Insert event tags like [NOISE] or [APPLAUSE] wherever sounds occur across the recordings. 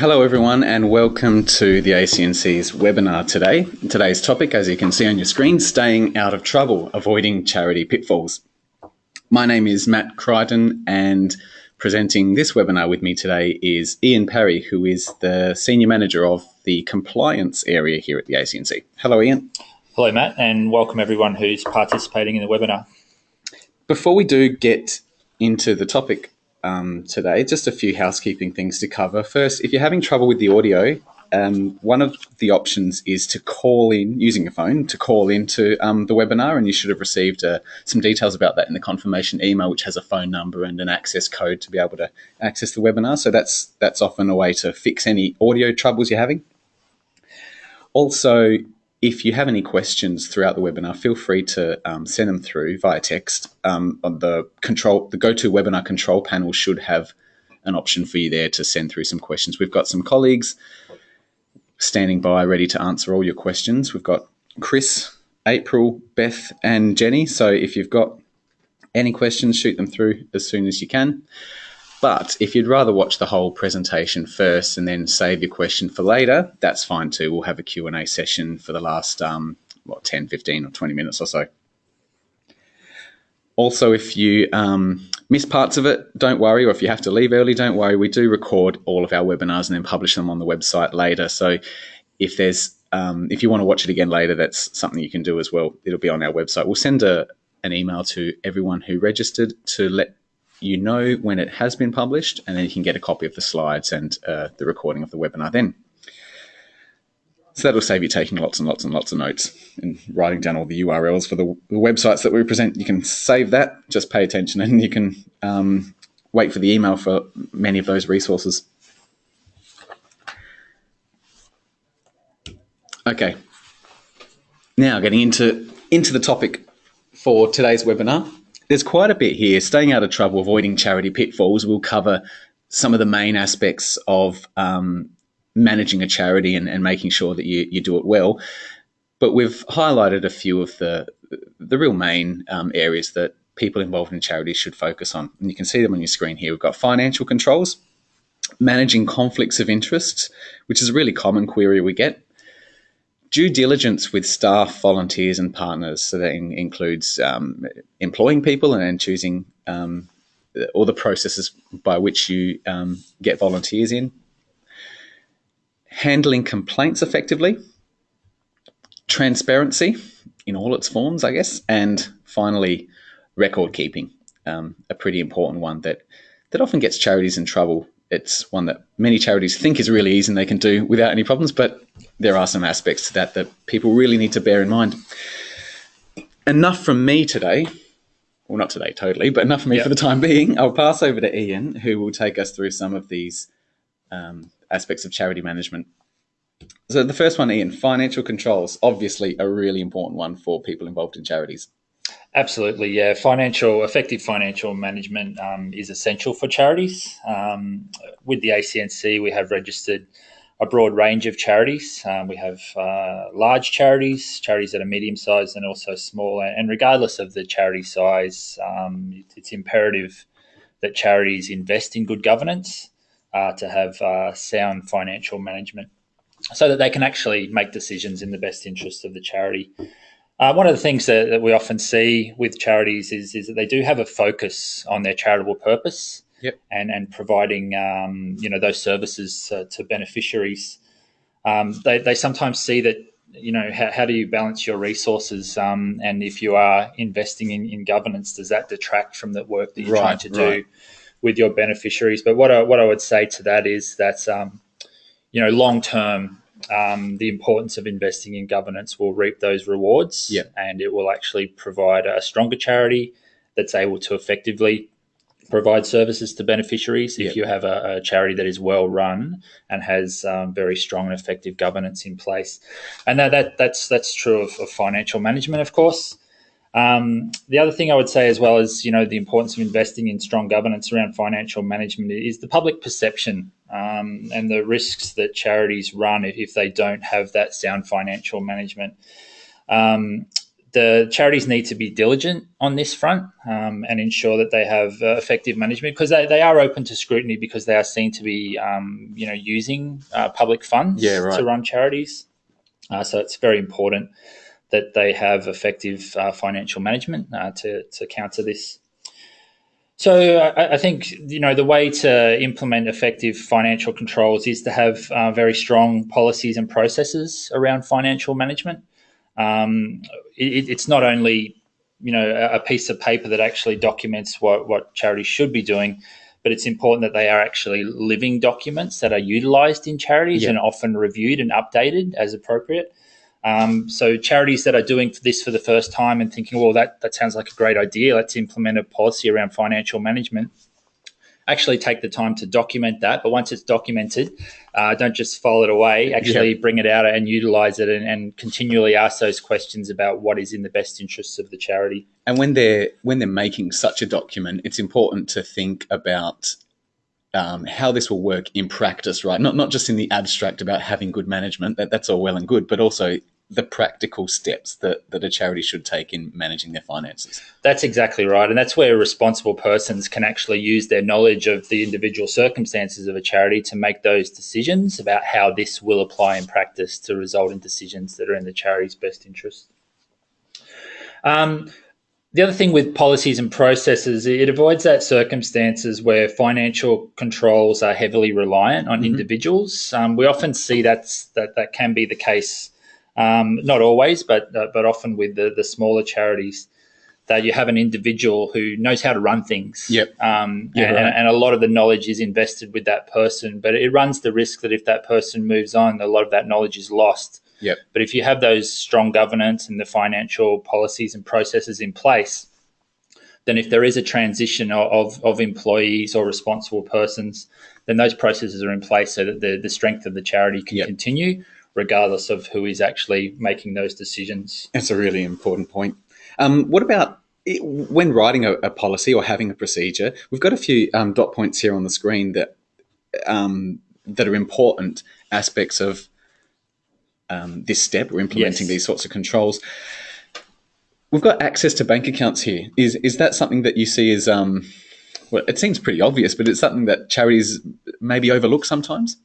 Hello, everyone, and welcome to the ACNC's webinar today. Today's topic, as you can see on your screen, staying out of trouble, avoiding charity pitfalls. My name is Matt Crichton, and presenting this webinar with me today is Ian Perry, who is the Senior Manager of the Compliance area here at the ACNC. Hello, Ian. Hello, Matt, and welcome everyone who's participating in the webinar. Before we do get into the topic um, today. Just a few housekeeping things to cover. First, if you're having trouble with the audio, um, one of the options is to call in using your phone to call into um, the webinar, and you should have received uh, some details about that in the confirmation email, which has a phone number and an access code to be able to access the webinar. So that's that's often a way to fix any audio troubles you're having. Also, if you have any questions throughout the webinar, feel free to um, send them through via text. Um, the control, the GoToWebinar control panel should have an option for you there to send through some questions. We've got some colleagues standing by, ready to answer all your questions. We've got Chris, April, Beth, and Jenny. So if you've got any questions, shoot them through as soon as you can. But if you'd rather watch the whole presentation first and then save your question for later, that's fine too. We'll have a Q&A session for the last, um, what, 10, 15 or 20 minutes or so. Also, if you um, miss parts of it, don't worry, or if you have to leave early, don't worry. We do record all of our webinars and then publish them on the website later. So if there's um, if you want to watch it again later, that's something you can do as well. It'll be on our website. We'll send a, an email to everyone who registered to let you know when it has been published, and then you can get a copy of the slides and uh, the recording of the webinar then. So that'll save you taking lots and lots and lots of notes and writing down all the URLs for the, the websites that we present. You can save that, just pay attention, and you can um, wait for the email for many of those resources. Okay, now getting into, into the topic for today's webinar there's quite a bit here. Staying out of trouble, avoiding charity pitfalls. We'll cover some of the main aspects of um, managing a charity and, and making sure that you, you do it well. But we've highlighted a few of the the real main um, areas that people involved in charities should focus on. And you can see them on your screen here. We've got financial controls, managing conflicts of interest, which is a really common query we get due diligence with staff, volunteers, and partners. So that in, includes um, employing people and, and choosing um, all the processes by which you um, get volunteers in. Handling complaints effectively, transparency in all its forms, I guess, and finally, record keeping, um, a pretty important one that that often gets charities in trouble it's one that many charities think is really easy and they can do without any problems, but there are some aspects to that that people really need to bear in mind. Enough from me today. Well, not today, totally, but enough from me yep. for the time being. I'll pass over to Ian, who will take us through some of these um, aspects of charity management. So, the first one, Ian, financial controls, obviously a really important one for people involved in charities. Absolutely, yeah. Financial, effective financial management um, is essential for charities. Um, with the ACNC, we have registered a broad range of charities. Um, we have uh, large charities, charities that are medium sized, and also small. And regardless of the charity size, um, it's imperative that charities invest in good governance uh, to have uh, sound financial management so that they can actually make decisions in the best interest of the charity. Uh, one of the things that, that, we often see with charities is, is that they do have a focus on their charitable purpose yep. and, and providing um, you know those services uh, to beneficiaries. Um, they, they sometimes see that you know how, how do you balance your resources um, and if you are investing in, in governance does that detract from the work that you're right, trying to do with your beneficiaries but what I, what I would say to that is that um, you know long term um, the importance of investing in governance will reap those rewards yeah. and it will actually provide a stronger charity that's able to effectively provide services to beneficiaries if you have a, a, charity that is well run and has um, very strong and effective governance in place. And that, that that's that's true of, of financial management of course um, the other thing I would say as well is, you know, the importance of investing in strong governance around financial management is the public perception um, and the risks that charities run if, if, they don't have that sound financial management. Um, the charities need to be diligent on this front um, and ensure that they have uh, effective management because they, they are open to scrutiny because they are seen to be um, you know using uh, public funds Yeah, right. to run charities. Uh, so it's very important that they have effective uh, financial management uh, to to counter this. So I, I think you know the way to implement effective financial controls is to have uh, very strong policies and processes around financial management. Um, it, it's not only you know a, a piece of paper that actually documents what what charities should be doing, but it's important that they are actually living documents that are utilized in charities Yeah. and often reviewed and updated as appropriate. Um, so charities that are doing this for the first time and thinking, well, that, that sounds like a great idea. Let's implement a policy around financial management. Actually, take the time to document that. But once it's documented, uh, don't just file it away. Actually, bring it out and utilize it, and, and continually ask those questions about what is in the best interests of the charity. And when they're when they're making such a document, it's important to think about um, how this will work in practice, right? Not not just in the abstract about having good management. That that's all well and good, but also the practical steps that, that a charity should take in managing their finances. That's exactly right. And that's where responsible persons can actually use their knowledge of the individual circumstances of a charity to make those decisions about how this will apply in practice to result in decisions that are in the charity's best interest. Um, the other thing with policies and processes, it avoids that circumstances where financial controls are heavily reliant on individuals. Um, we often see that's, that that can be the case, um, not always, but uh, but often with the, the smaller charities that you have an individual who knows how to run things. Yep. Um, Yeah, and, right. and a lot of the knowledge is invested with that person, but it runs the risk that if that person moves on, a lot of that knowledge is lost. Yep. But if you have those strong governance and the financial policies and processes in place, then if there is a transition of, of, employees or responsible persons, then those processes are in place so that the, the strength of the charity can Yep. continue regardless of who is actually making those decisions. That's a really important point. Um, what about it, when writing a, a policy or having a procedure? We've got a few um, dot points here on the screen that um, that are important aspects of um, this step. We're implementing Yes. these sorts of controls. We've got access to bank accounts here. Is is that something that you see as um, well? It seems pretty obvious, but it's something that charities maybe overlook sometimes.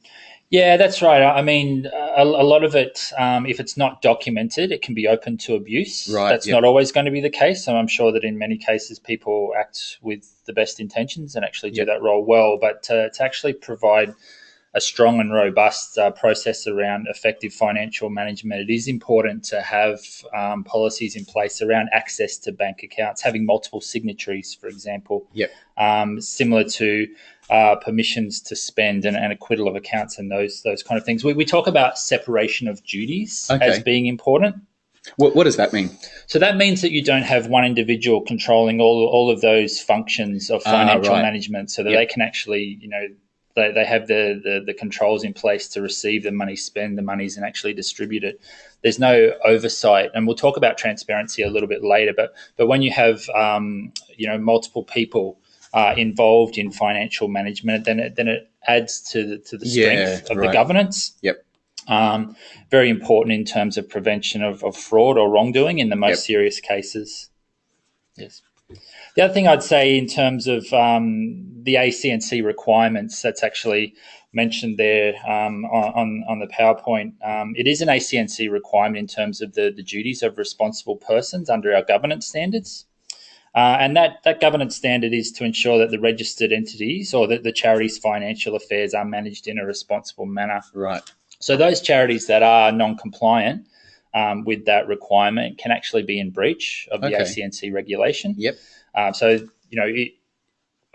Yeah, that's right. I mean, a, a lot of it, um, if it's not documented, it can be open to abuse. Right, That's yep. not always going to be the case. So I'm sure that in many cases, people act with the best intentions and actually do Yep. that role well. But to, to actually provide a strong and robust uh, process around effective financial management, it is important to have um, policies in place around access to bank accounts, having multiple signatories, for example Yep. um, similar to uh, permissions to spend and, and acquittal of accounts and those those kind of things. We, we talk about separation of duties Okay. as being important. What, what does that mean? So that means that you don't have one individual controlling all, all of those functions of Ah, financial right. management so that Yep. they can actually, you know, they, they have the, the, the controls in place to receive the money, spend the monies, and actually distribute it. There's no oversight, and we'll talk about transparency a little bit later. But but when you have um, you know multiple people uh, involved in financial management, then it, then it adds to the, to the Yeah, strength of right. the governance. Yep. Um, very important in terms of prevention of, of fraud or wrongdoing in the most Yep. serious cases. Yes. The other thing I'd say in terms of um, the ACNC requirements, that's actually mentioned there um, on, on the PowerPoint. Um, it is an ACNC requirement in terms of the, the duties of responsible persons under our governance standards. Uh, and that, that governance standard is to ensure that the registered entities or that the charity's financial affairs are managed in a responsible manner. Right. So those charities that are non-compliant um, with that requirement can actually be in breach of the Okay. ACNC regulation. Yep. Um, so you know, it,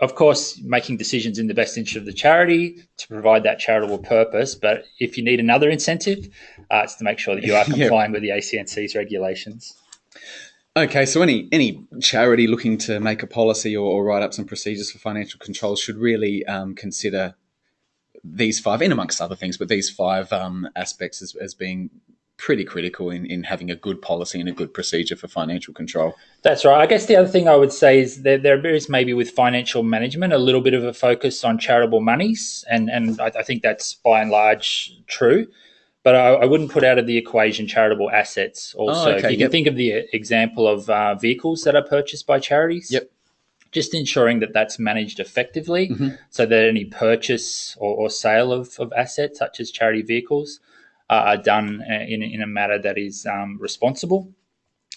of course, making decisions in the best interest of the charity to provide that charitable purpose. But if you need another incentive, uh, it's to make sure that you are [LAUGHS] Yep. complying with the ACNC's regulations. Okay, so any any charity looking to make a policy or, or write up some procedures for financial controls should really um, consider these five, in amongst other things, but these five um, aspects as, as being pretty critical in, in having a good policy and a good procedure for financial control. That's right. I guess the other thing I would say is that there is maybe with financial management a little bit of a focus on charitable monies, and and I, I think that's by and large true. but I, I, wouldn't put out of the equation charitable assets. Also, oh, okay, you can think of the example of uh, vehicles that are purchased by charities. Yep. Just ensuring that that's managed effectively, mm-hmm. so that any purchase or, or, sale of, of assets, such as charity vehicles, uh, are done uh, in, in a manner that is um, responsible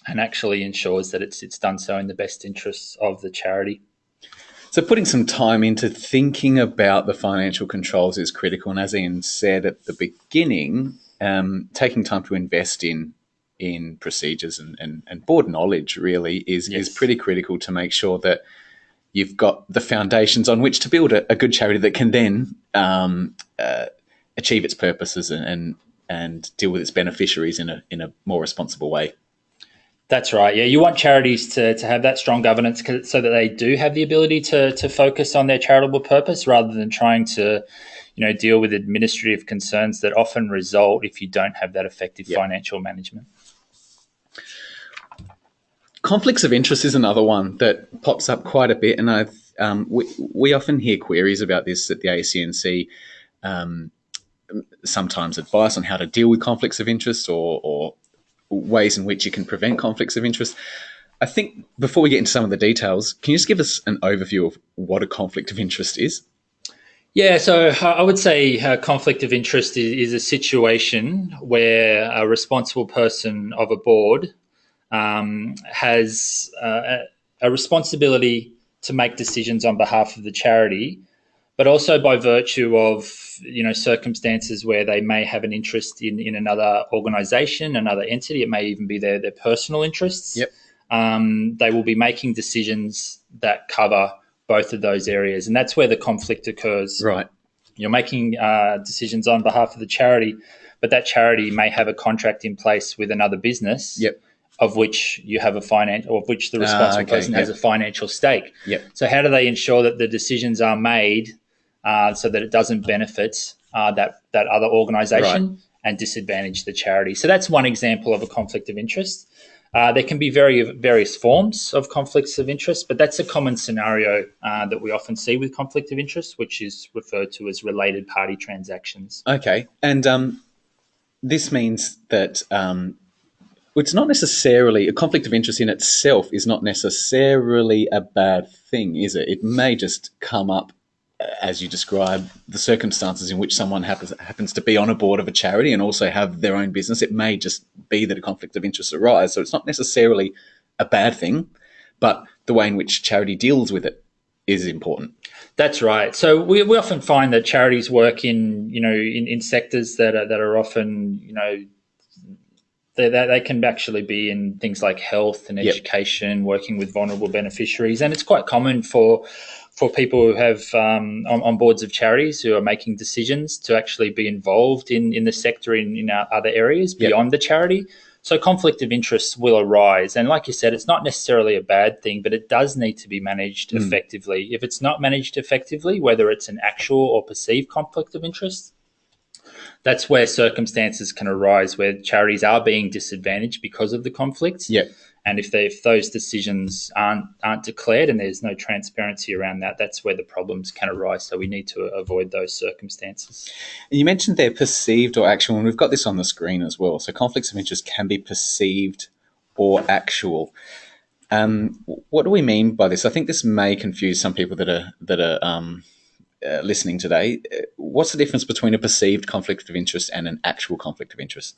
and actually ensures that it's it's done so in the best interests of the charity. So putting some time into thinking about the financial controls is critical. And as Ian said at the beginning, um, taking time to invest in in procedures and, and, and board knowledge really is, yes. is pretty critical to make sure that you've got the foundations on which to build a, a good charity that can then um, uh, achieve its purposes and, and and deal with its beneficiaries in a in a more responsible way. That's right. Yeah, you want charities to, to have that strong governance so that they do have the ability to to focus on their charitable purpose rather than trying to, you know, deal with administrative concerns that often result if you don't have that effective yep. financial management. Conflicts of interest is another one that pops up quite a bit, and I um, we we often hear queries about this at the ACNC. Um, sometimes advice on how to deal with conflicts of interest or, or ways in which you can prevent conflicts of interest. I think before we get into some of the details, can you just give us an overview of what a conflict of interest is? Yeah, so uh, I would say conflict of interest is, is a situation where a responsible person of a board um, has uh, a responsibility to make decisions on behalf of the charity, but also by virtue of you know circumstances where they may have an interest in in another organization another entity. It may even be their their personal interests. Yep. Um, they will be making decisions that cover both of those areas and that's where the conflict occurs. Right. You're making uh, decisions on behalf of the charity but that charity may have a contract in place with another business yep. of which you have a finance, of which the responsible uh, okay, person yep. has a financial stake. Yep. So how do they ensure that the decisions are made uh, so that it doesn't benefit uh, that that other organisation right. and disadvantage the charity. So that's one example of a conflict of interest. Uh, there can be very various forms of conflicts of interest, but that's a common scenario uh, that we often see with conflict of interest, which is referred to as related party transactions. Okay, and um, this means that um, it's not necessarily a conflict of interest in itself is not necessarily a bad thing, is it? It may just come up as you describe, the circumstances in which someone happens happens to be on a board of a charity and also have their own business, it may just be that a conflict of interest arises. So it's not necessarily a bad thing, but the way in which charity deals with it is important. That's right. So we, we often find that charities work in you know in, in sectors that are, that are often you know they, they, can actually be in things like health and education, yep. working with vulnerable beneficiaries, and it's quite common for for people who have um, on, on, boards of charities who are making decisions to actually be involved in, in the sector in, in other areas beyond yep. the charity. So conflict of interest will arise. And like you said, it's not necessarily a bad thing, but it does need to be managed mm. effectively. If it's not managed effectively, whether it's an actual or perceived conflict of interest, that's where circumstances can arise where charities are being disadvantaged because of the conflicts. Yeah. And if, they, if those decisions aren't aren't declared and there's no transparency around that, that's where the problems can arise. So we need to avoid those circumstances. And you mentioned they're perceived or actual, and we've got this on the screen as well. So conflicts of interest can be perceived or actual. Um, what do we mean by this? I think this may confuse some people that are that are um, uh, listening today, uh, what's the difference between a perceived conflict of interest and an actual conflict of interest?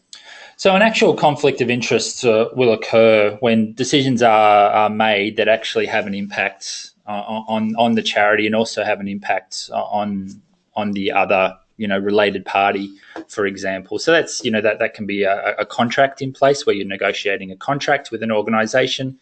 So, an actual conflict of interest uh, will occur when decisions are, are, made that actually have an impact uh, on on the charity and also have an impact on on the other you know related party for example. So that's you know that that can be a, a contract in place where you're negotiating a contract with an organization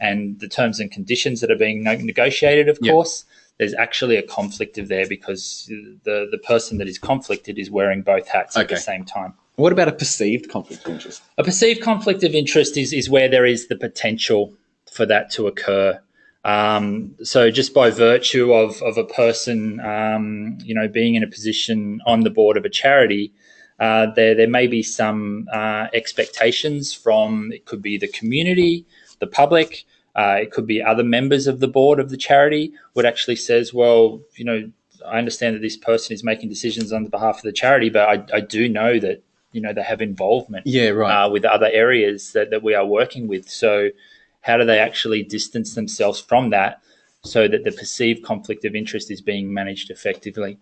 and the terms and conditions that are being negotiated of course there's actually a conflict of there because the the person that is conflicted is wearing both hats okay. at the same time. What about a perceived conflict of interest? A perceived conflict of interest is is where there is the potential for that to occur. Um, so just by virtue of, of a person, um, you know, being in a position on the board of a charity, uh, there there may be some uh, expectations from it could be the community, the public, uh, it could be other members of the board of the charity would actually says, well, you know, I understand that this person is making decisions on the behalf of the charity, but I, I do know that you know they have involvement Yeah, right. uh, with other areas that, that we are working with. So, how do they actually distance themselves from that so that the perceived conflict of interest is being managed effectively?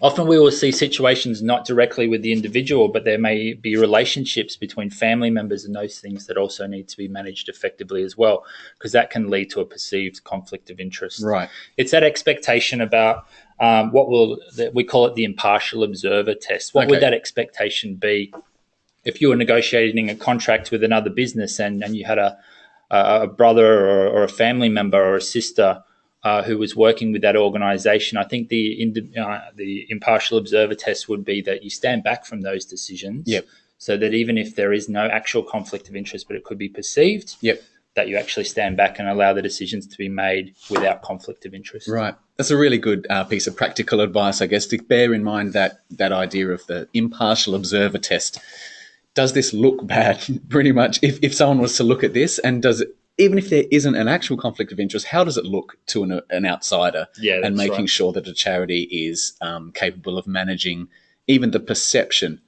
Often we will see situations not directly with the individual, but there may be relationships between family members and those things that also need to be managed effectively as well, because that can lead to a perceived conflict of interest right. it's that expectation about um, what will we call it the impartial observer test. What Okay. would that expectation be if you were negotiating a contract with another business and, and you had a a, a brother or, or a family member or a sister uh, who was working with that organization? I think the uh, the impartial observer test would be that you stand back from those decisions. Yep. So that even if there is no actual conflict of interest, but it could be perceived, Yep. that you actually stand back and allow the decisions to be made without conflict of interest. Right. That's a really good uh, piece of practical advice, I guess, to bear in mind that that idea of the impartial observer test. Does this look bad? [LAUGHS] Pretty much. If, if someone was to look at this, and does it, even if there isn't an actual conflict of interest, how does it look to an, an outsider? Yeah, and making right. sure that a charity is um, capable of managing even the perception,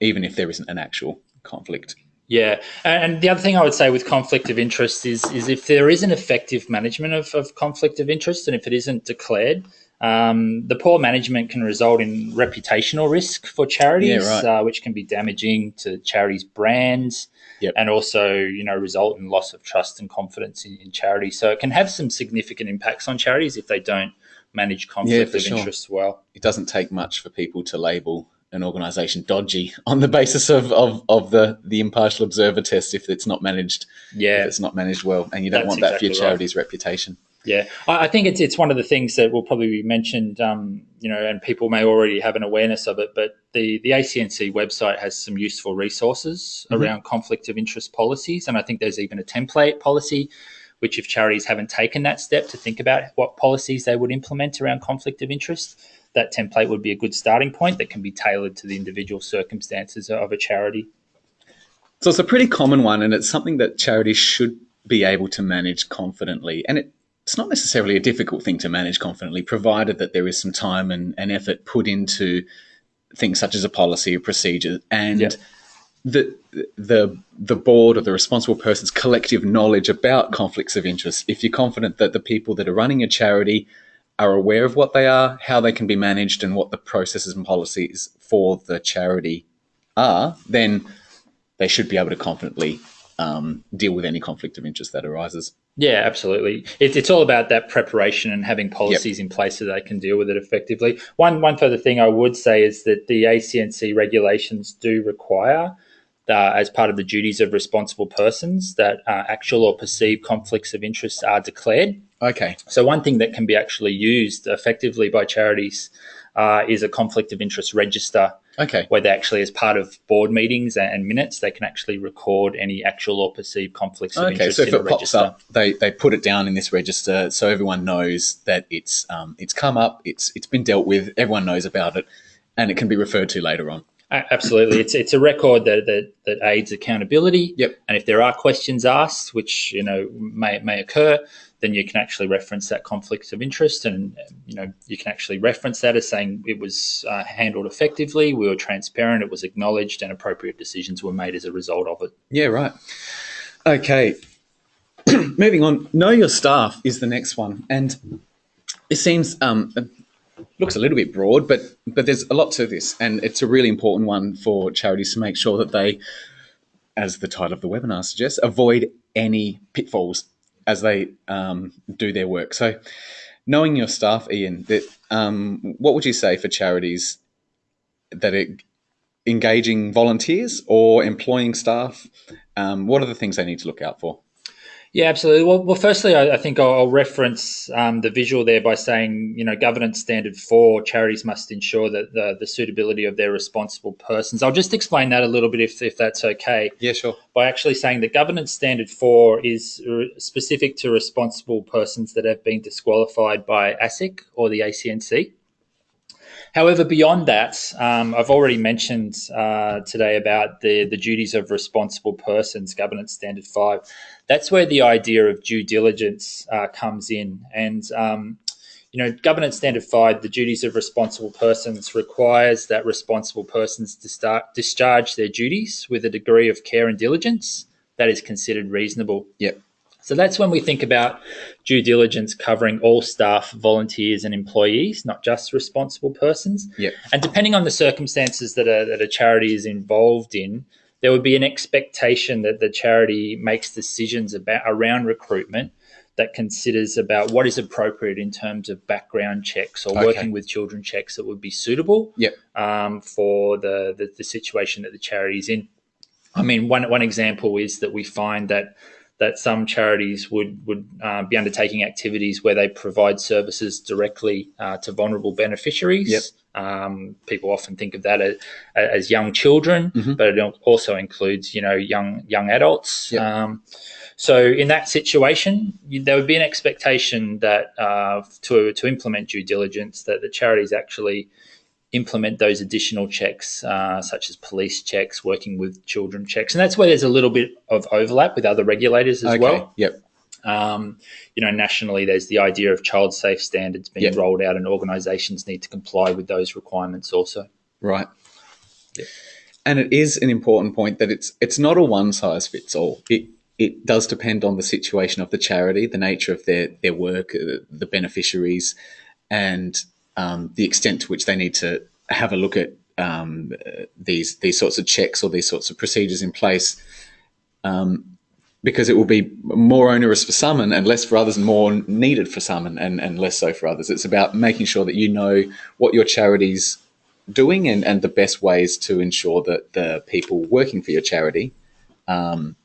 even if there isn't an actual conflict. Yeah, and the other thing I would say with conflict of interest is is if there is an effective management of, of conflict of interest, and if it isn't declared, um, the poor management can result in reputational risk for charities, Yeah, right. uh, which can be damaging to charities' brands, Yep. and also you know result in loss of trust and confidence in, in charities. So it can have some significant impacts on charities if they don't manage conflict for of sure. interest well. it doesn't take much for people to label an organization dodgy [LAUGHS] on the basis of, of, of the, the impartial observer test if it's not managed if Yeah, it's not managed well and you don't That's want that for your exactly right. charity's reputation Yeah, I, I think it's it's one of the things that will probably be mentioned, um, you know, and people may already have an awareness of it. But the the ACNC website has some useful resources Mhm. around conflict of interest policies, and I think there's even a template policy, which if charities haven't taken that step to think about what policies they would implement around conflict of interest, that template would be a good starting point that can be tailored to the individual circumstances of a charity. so it's a pretty common one and it's something that charities should be able to manage confidently and it, it's not necessarily a difficult thing to manage confidently provided that there is some time and, and effort put into things such as a policy or procedure and Yeah. the the the board or the responsible person's collective knowledge about conflicts of interest. If you're confident that the people that are running a charity are aware of what they are, how they can be managed, and what the processes and policies for the charity are, then they should be able to confidently um, deal with any conflict of interest that arises. Yeah, absolutely. It, it's all about that preparation and having policies in place so they can deal with it effectively. One one further thing I would say is that the ACNC regulations do require, uh, as part of the duties of responsible persons, that uh, actual or perceived conflicts of interest are declared. Okay. So one thing that can be actually used effectively by charities uh, is a conflict of interest register Okay. where they actually, as part of board meetings and, minutes, they can actually record any actual or perceived conflicts of Okay, interest so if in it pops register. up, they, they put it down in this register so everyone knows that it's um, it's come up, it's it's been dealt with, everyone knows about it, and it can be referred to later on. Absolutely, it's it's a record that, that that aids accountability. Yep. And if there are questions asked, which you know may may occur, then you can actually reference that conflict of interest, and you know you can actually reference that as saying it was uh, handled effectively, we were transparent, it was acknowledged, and appropriate decisions were made as a result of it. Yeah, right. Okay. [CLEARS THROAT] Moving on, know your staff is the next one, and it seems um, looks a little bit broad, but but there's a lot to this, and it's a really important one for charities to make sure that they, as the title of the webinar suggests, avoid any pitfalls as they um, do their work. So, knowing your staff, Ian, that um, what would you say for charities that are engaging volunteers or employing staff? Um, what are the things they need to look out for? Yeah, absolutely. Well, well firstly, I, I think I'll, I'll reference um, the visual there by saying, you know, governance standard four charities must ensure that the, the suitability of their responsible persons. I'll just explain that a little bit if, if that's okay. Yeah, sure. by actually saying that governance standard four is r- specific to responsible persons that have been disqualified by ASIC or the ACNC. However, beyond that, um, I've already mentioned uh, today about the, the duties of responsible persons, governance standard five. That's where the idea of due diligence uh, comes in. And, um, you know, governance standard five, the duties of responsible persons requires that responsible persons to start, discharge their duties with a degree of care and diligence that is considered reasonable. Yep. So that's when we think about due diligence covering all staff, volunteers, and employees, not just responsible persons. Yep. And depending on the circumstances that a, that a charity is involved in, there would be an expectation that the charity makes decisions about around recruitment that considers about what is appropriate in terms of background checks or Okay. working with children checks that would be suitable Yep. um, for the, the the situation that the charity is in. I mean, one one example is that we find that that some charities would would uh, be undertaking activities where they provide services directly uh, to vulnerable beneficiaries. Yep. Um, people often think of that as, as young children, Mhm. but it also includes you know young young adults. Yep. Um, so in that situation, you, there would be an expectation that uh, to to implement due diligence that the charities actually implement those additional checks, uh, such as police checks, working with children checks, and that's where there's a little bit of overlap with other regulators as okay. well. Yep. Um, you know, nationally, there's the idea of child safe standards being Yep. rolled out, and organisations need to comply with those requirements also. Right. Yep. And it is an important point that it's it's not a one size fits all. It it does depend on the situation of the charity, the nature of their their work, uh, the beneficiaries, and um, the extent to which they need to have a look at um, these these sorts of checks or these sorts of procedures in place. Um, because it will be more onerous for some and, and less for others, and more needed for some and, and, and less so for others. It's about making sure that you know what your charity's doing and, and the best ways to ensure that the people working for your charity, um,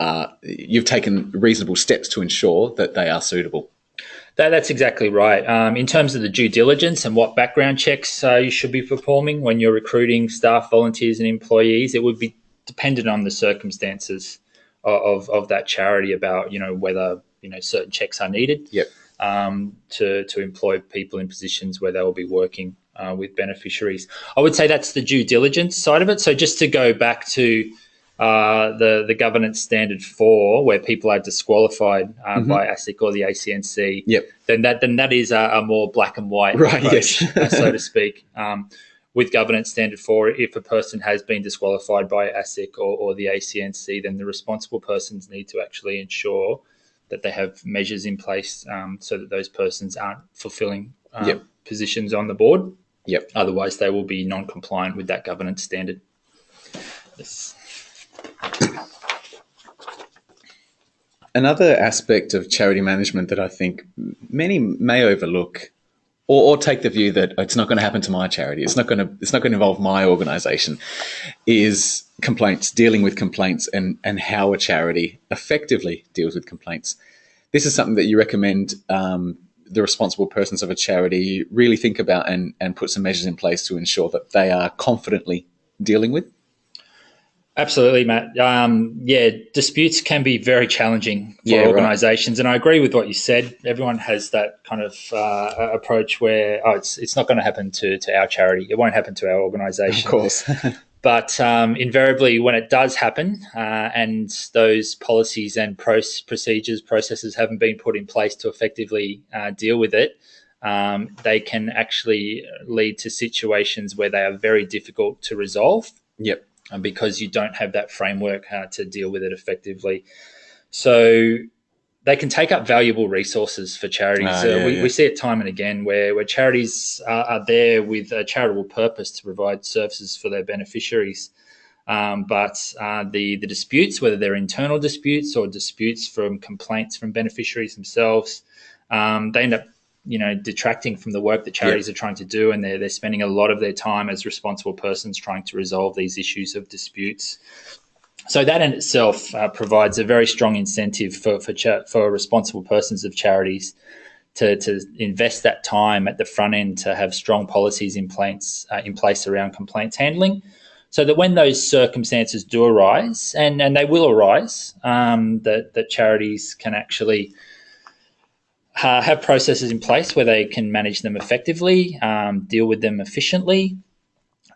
uh, you've taken reasonable steps to ensure that they are suitable. That, that's exactly right. Um, in terms of the due diligence and what background checks uh, you should be performing when you're recruiting staff, volunteers, and employees, it would be dependent on the circumstances of, of, of that charity about you know whether you know certain checks are needed Yep. um, to to employ people in positions where they will be working uh, with beneficiaries. I would say that's the due diligence side of it. So just to go back to uh, the the governance standard four, where people are disqualified uh, Mhm. by ASIC or the ACNC, Yep. then that then that is a, a more black and white Right, approach, yes. uh, so to speak. Um, with governance standard four, if a person has been disqualified by ASIC or, or the ACNC, then the responsible persons need to actually ensure that they have measures in place um, so that those persons aren't fulfilling uh, Yep. positions on the board. Yep. Otherwise, they will be non-compliant with that governance standard. Yes. Another aspect of charity management that I think many may overlook or, or take the view that it's not going to happen to my charity, it's not going to it's not going to involve my organization, is complaints, dealing with complaints and, and how a charity effectively deals with complaints. This is something that you recommend um, the responsible persons of a charity really think about and, and put some measures in place to ensure that they are confidently dealing with. Absolutely, Matt. Um, yeah, disputes can be very challenging for Yeah, right. organisations, and I agree with what you said. Everyone has that kind of uh, approach where oh, it's it's not going to happen to to our charity. It won't happen to our organisation. Of course. [LAUGHS] [LAUGHS] But um, invariably, when it does happen, uh, and those policies and pros- procedures, processes haven't been put in place to effectively uh, deal with it, um, they can actually lead to situations where they are very difficult to resolve yep. Uh, because you don't have that framework uh, to deal with it effectively. So they can take up valuable resources for charities. Ah, Uh, yeah, we, yeah. we see it time and again where, where charities are, are there with a charitable purpose to provide services for their beneficiaries. Um, but uh, the, the disputes, whether they're internal disputes or disputes from complaints from beneficiaries themselves, um, they end up you know detracting from the work that charities are trying to do and they're, they're spending a lot of their time as responsible persons trying to resolve these issues of disputes. So that in itself uh, provides a very strong incentive for for, cha- for responsible persons of charities to, to invest that time at the front end to have strong policies in place uh, in place around complaints handling, so that when those circumstances do arise, and, and they will arise, um, that that charities can actually uh, have processes in place where they can manage them effectively, um, deal with them efficiently,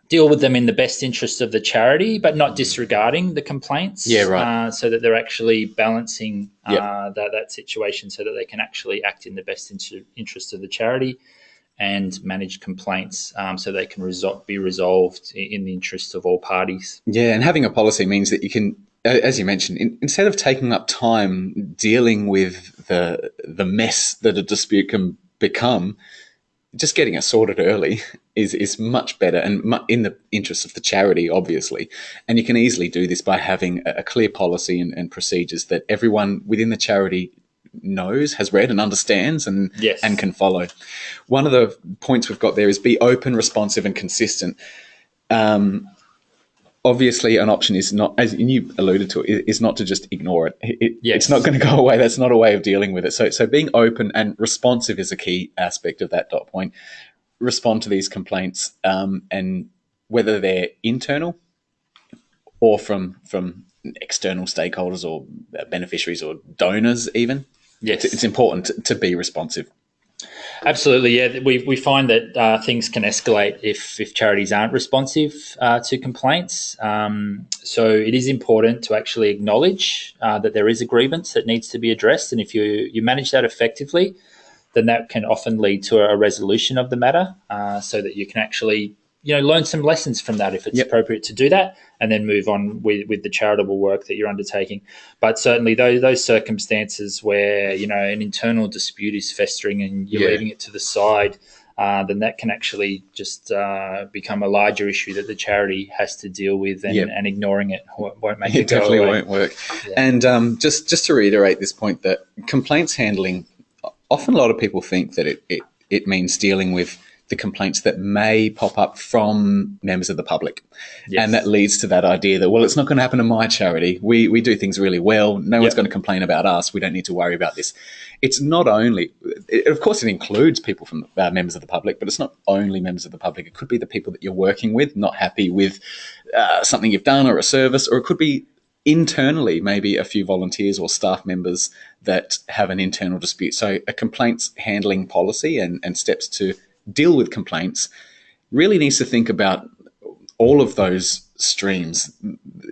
deal with them in the best interest of the charity, but not disregarding the complaints. Yeah, right. Uh, so that they're actually balancing uh, Yep. that, that situation so that they can actually act in the best inter- interest of the charity and manage complaints um, so they can resol- be resolved in the interest of all parties. Yeah, and having a policy means that you can, as you mentioned, in, instead of taking up time dealing with the the mess that a dispute can become, just getting it sorted early [LAUGHS] is is much better and mu- in the interest of the charity, obviously. And you can easily do this by having a, a clear policy and, and procedures that everyone within the charity knows, has read, and understands, and Yes. and can follow. One of the points we've got there is be open, responsive, and consistent um, obviously an option is not as you alluded to is not to just ignore it, It- it- Yes. it's not going to go away. That's not a way of dealing with it. So so being open and responsive is a key aspect of that dot point. Respond to these complaints um, and whether they're internal or from from external stakeholders or beneficiaries or donors even. Yes. it's, it's important to, to be responsive Absolutely, yeah. We, we find that uh, things can escalate if, if charities aren't responsive uh, to complaints. Um, so it is important to actually acknowledge uh, that there is a grievance that needs to be addressed, and if you you manage that effectively, then that can often lead to a resolution of the matter, uh, so that you can actually you know learn some lessons from that if it's Yep. appropriate to do that, and then move on with, with the charitable work that you're undertaking. But certainly those those circumstances where you know an internal dispute is festering and you're Yeah. leaving it to the side. Uh, then that can actually just uh, become a larger issue that the charity has to deal with, and, Yep. and ignoring it won't make it it definitely away. won't work. Yeah. And um, just just to reiterate this point, that complaints handling, often a lot of people think that it, it, it means dealing with the complaints that may pop up from members of the public. Yes. And that leads to that idea that, well, it's not going to happen to my charity. We, we do things really well. No one's going to complain about us. We don't need to worry about this. It's not only, it, of course, it includes people from uh, members of the public, but it's not only members of the public. It could be the people that you're working with, not happy with uh, something you've done or a service, or it could be internally, maybe a few volunteers or staff members that have an internal dispute. So, a complaints handling policy and, and steps to deal with complaints really needs to think about all of those streams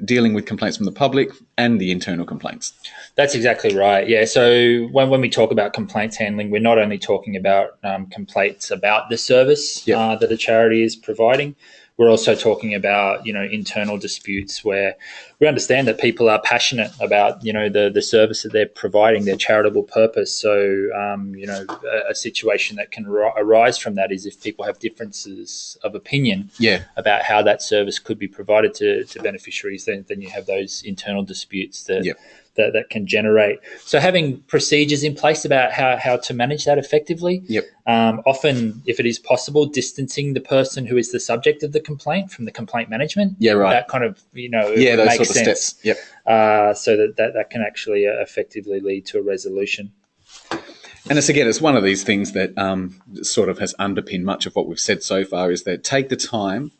dealing with complaints from the public and the internal complaints. That's exactly right. Yeah. So when, when we talk about complaints handling, we're not only talking about um, complaints about the service Yep. uh, that a charity is providing. We're also talking about you know internal disputes where we understand that people are passionate about you know the the service that they're providing, their charitable purpose. So um, you know a, a situation that can ri- arise from that is if people have differences of opinion Yeah, about how that service could be provided to, to beneficiaries, then, then you have those internal disputes that, Yep. That that can generate. So having procedures in place about how, how to manage that effectively. Yep. Um, often, if it is possible, distancing the person who is the subject of the complaint from the complaint management. Yeah, right. That kind of you know yeah, those makes sort of sense. steps. Yep. Uh, so that, that that can actually uh, effectively lead to a resolution. And it's again, it's one of these things that um, sort of has underpinned much of what we've said so far is that take the time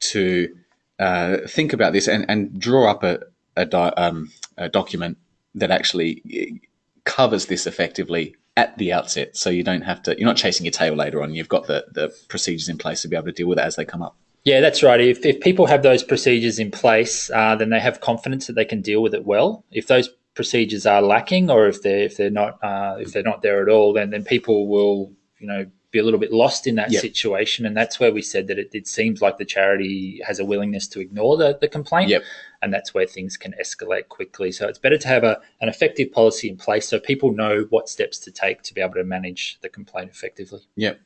to uh, think about this and, and draw up a, a, di- um, a document that actually eh, covers this effectively at the outset. So you don't have to, you're not chasing your tail later on. You've got the, the procedures in place to be able to deal with it as they come up. Yeah, that's right. If, if people have those procedures in place, uh, then they have confidence that they can deal with it well. If those procedures are lacking, or if they're if they're not uh, if they're not there at all, then then people will you know be a little bit lost in that Yep. situation. And that's where we said that it, it seems like the charity has a willingness to ignore the, the complaint. Yep. And that's where things can escalate quickly. So it's better to have a, an effective policy in place so people know what steps to take to be able to manage the complaint effectively. Yep.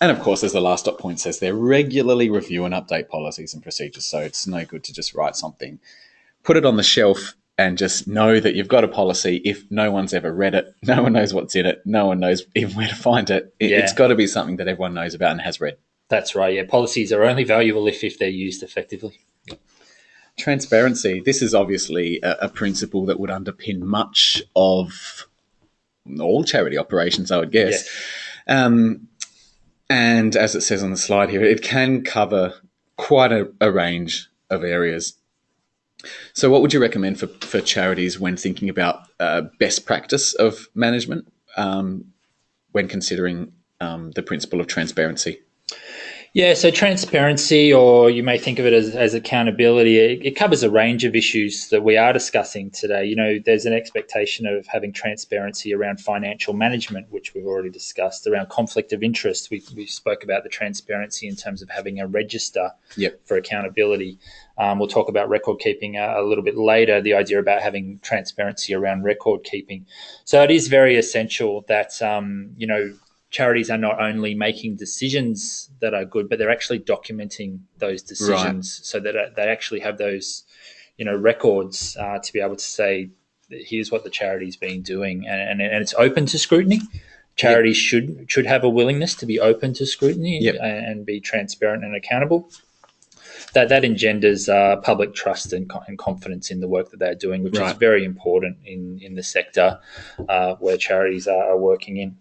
And of course, as the last dot point says, they regularly review and update policies and procedures. So it's no good to just write something, put it on the shelf, and just know that you've got a policy. If no one's ever read it, [LAUGHS] no one knows what's in it, no one knows even where to find it. it Yeah. It's got to be something that everyone knows about and has read. That's right. Yeah, policies are only valuable if, if they're used effectively. Transparency. This is obviously a, a principle that would underpin much of all charity operations, I would guess. Um, and as it says on the slide here, it can cover quite a, a range of areas. So, what would you recommend for, for charities when thinking about uh, best practice of management um, when considering um, the principle of transparency? Yeah, so transparency, or you may think of it as, as accountability, it, it, covers a range of issues that we are discussing today. You know, there's an expectation of having transparency around financial management, which we've already discussed, around conflict of interest. We, we spoke about the transparency in terms of having a register yep. for accountability. Um, we'll talk about record keeping a, a, little bit later, the idea about having transparency around record keeping. So it is very essential that, um, you know, charities are not only making decisions that are good, but they're actually documenting those decisions right. so that uh, they actually have those, you know, records uh, to be able to say, here's what the charity's been doing, and, and, and it's open to scrutiny. Charities yep. should should have a willingness to be open to scrutiny yep. and, and, be transparent and accountable. That that engenders uh, public trust and, and, confidence in the work that they're doing, which right. is very important in in the sector uh, where charities are, are working in.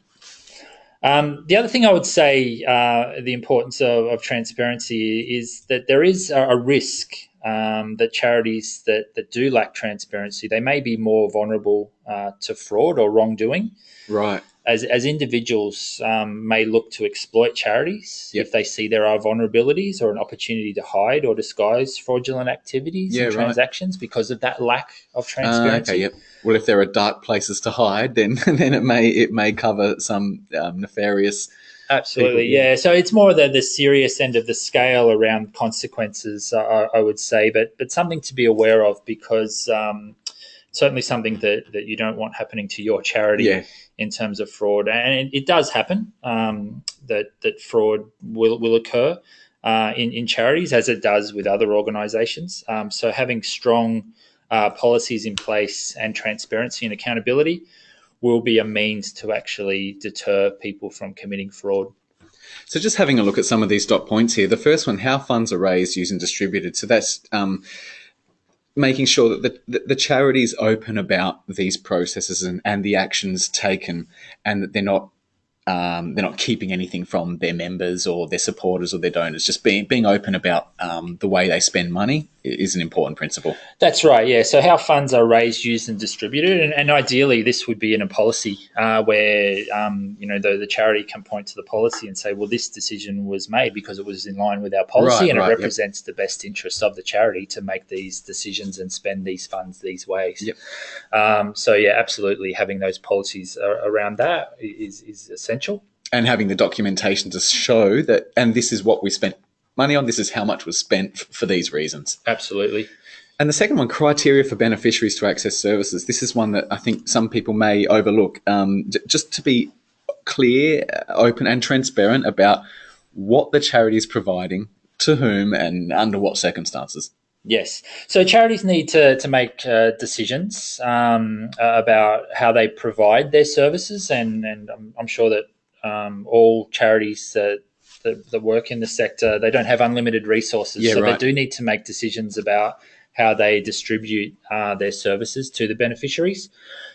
Um, the other thing I would say, uh, the importance of, of, transparency is that there is a, a risk um, that charities that, that do lack transparency, they may be more vulnerable uh, to fraud or wrongdoing. Right as, as individuals um, may look to exploit charities yep. if they see there are vulnerabilities or an opportunity to hide or disguise fraudulent activities yeah, and transactions because of that lack of transparency. Uh, okay, yep. Well, if there are dark places to hide, then [LAUGHS] then it may it may cover some um, nefarious. Absolutely, people. yeah. So it's more the the serious end of the scale around consequences, I, I would say, but but something to be aware of because um, certainly something that that you don't want happening to your charity. Yeah in terms of fraud, and it, does happen um, that that fraud will will occur uh, in in charities as it does with other organisations. Um, so having strong uh, policies in place and transparency and accountability will be a means to actually deter people from committing fraud. So just having a look at some of these dot points here. The first one, how funds are raised, used and distributed. So that's um, making sure that the, the, open about these processes and, and the actions taken and that they're not um, they're not keeping anything from their members or their supporters or their donors. Just being being open about um, the way they spend money is an important principle. That's right. Yeah. So how funds are raised, used, and distributed, and, and ideally this would be in a policy uh, where um, you know the, the charity can point to the policy and say, well, this decision was made because it was in line with our policy right, and right, it represents yep. the best interests of the charity to make these decisions and spend these funds these ways. Yep. Um, so yeah, absolutely, having those policies around that is is essential. And having the documentation to show that, and this is what we spent money on. This is how much was spent f- for these reasons. Absolutely. And the second one, criteria for beneficiaries to access services. This is one that I think some people may overlook. Um, just to be clear, uh, open, and transparent about what the charity is providing to whom and under what circumstances. Yes. So charities need to, to make uh, decisions um, about how they provide their services, and, and I'm, I'm sure that um, all charities that that, that work in the sector, they don't have unlimited resources. Yeah, so right. they do need to make decisions about how they distribute uh, their services to the beneficiaries.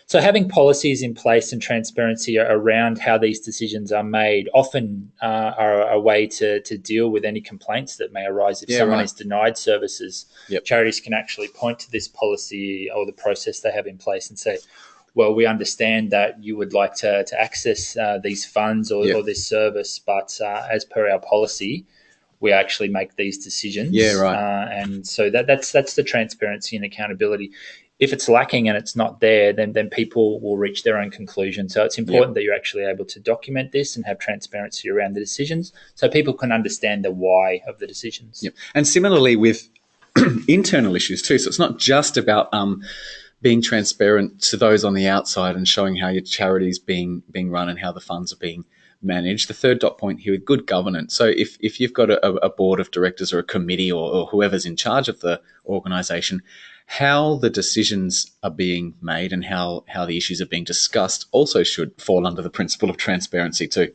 So having policies in place and transparency around how these decisions are made often uh, are a way to, to deal with any complaints that may arise if yeah, someone right. is denied services. Yep. Charities can actually point to this policy or the process they have in place and say, well, we understand that you would like to, to access uh, these funds or, or, this service, but uh, as per our policy, we actually make these decisions. Yeah, right. Uh, and so that, that's that's the transparency and accountability. If it's lacking and it's not there, then then people will reach their own conclusion. So it's important that you're actually able to document this and have transparency around the decisions, so people can understand the why of the decisions. Yep. And similarly with [CLEARS THROAT] internal issues too. So it's not just about um, being transparent to those on the outside and showing how your charity is being being run and how the funds are being managed. The third dot point here with good governance. So if, if you've got a, a board of directors or a committee or, or whoever's in charge of the organisation, how the decisions are being made and how, how the issues are being discussed also should fall under the principle of transparency too.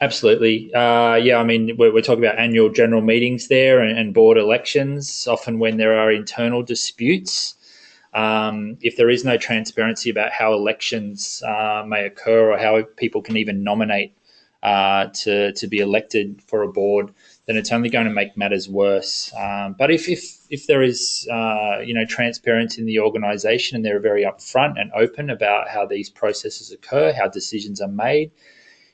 Absolutely. Uh, yeah, I mean, we're, we're, talking about annual general meetings there and, and board elections, often when there are internal disputes. Um, if there is no transparency about how elections uh, may occur or how people can even nominate uh, to, to be elected for a board, then it's only going to make matters worse. Um, but if, if, if there is uh, you know transparency in the organisation and they're very upfront and open about how these processes occur, how decisions are made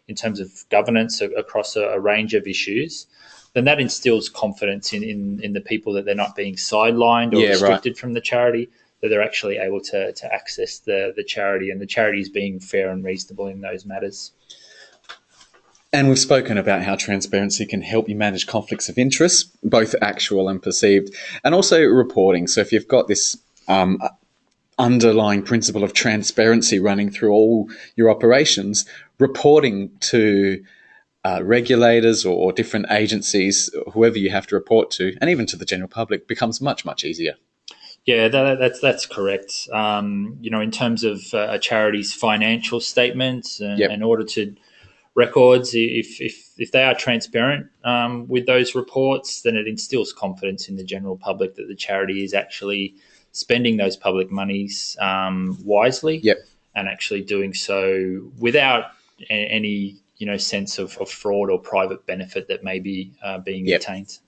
in terms of governance across a, a range of issues, then that instills confidence in, in, in the people that they're not being sidelined or Yeah, right. restricted from the charity, that they're actually able to, to access the, the charity and the charity is being fair and reasonable in those matters. And we've spoken about how transparency can help you manage conflicts of interest, both actual and perceived, and also reporting. So if you've got this um, underlying principle of transparency running through all your operations, reporting to uh, regulators or, or different agencies, whoever you have to report to, and even to the general public, becomes much much easier. Yeah, that, that's that's correct. Um, you know, in terms of uh, a charity's financial statements and, Yep. and audited records, if if if they are transparent um, with those reports, then it instills confidence in the general public that the charity is actually spending those public monies um, wisely Yep. and actually doing so without a- any you know sense of, of fraud or private benefit that may be uh, being Yep. obtained.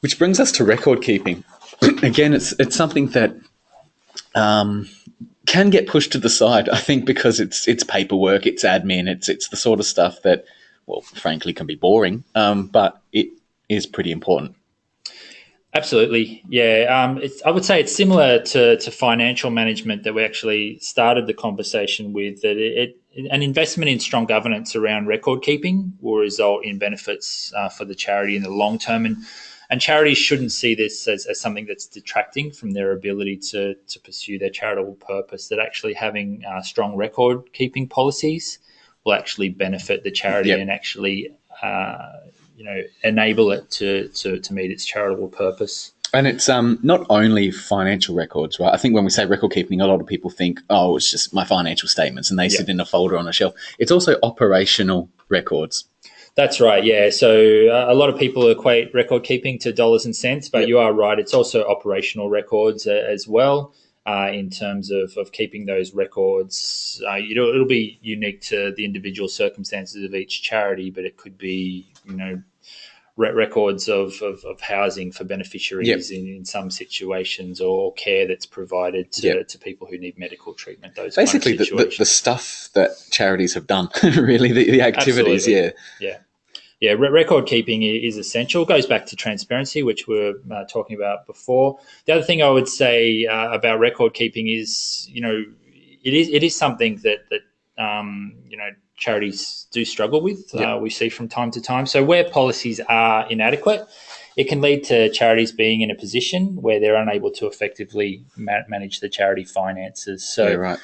Which brings us to record keeping. [CLEARS THROAT] Again, it's it's something that um, can get pushed to the side. I think because it's it's paperwork, it's admin, it's it's the sort of stuff that, well, frankly, can be boring. Um, but it is pretty important. Absolutely, yeah. Um, it's, I would say it's similar to, to financial management that we actually started the conversation with. That it, it, an investment in strong governance around record keeping will result in benefits uh, for the charity in the long term, and and charities shouldn't see this as, as something that's detracting from their ability to to pursue their charitable purpose. That actually having uh, strong record keeping policies will actually benefit the charity Yep. and actually. Uh, you know, enable it to, to, to meet its charitable purpose. And it's um, not only financial records, right? I think when we say record keeping, a lot of people think, oh, it's just my financial statements and they sit in a folder on a shelf. It's also operational records. That's right, yeah. So uh, a lot of people equate record keeping to dollars and cents, but Yep. you are right. It's also operational records uh, as well. Uh, in terms of, of keeping those records, uh, you know, it'll be unique to the individual circumstances of each charity, but it could be, you know, records of, of, of housing for beneficiaries in, in some situations or care that's provided to, Yep. to people who need medical treatment. Those Basically, the, the, the stuff that charities have done, [LAUGHS] really, the, the activities, Absolutely. yeah. Yeah. Yeah, re- record keeping is essential. It goes back to transparency, which we are uh, talking about before. The other thing I would say uh, about record keeping is, you know, it is it is something that that um, you know charities do struggle with. Yeah. Uh, we see from time to time. So where policies are inadequate, it can lead to charities being in a position where they're unable to effectively ma- manage the charity finances. So yeah, right.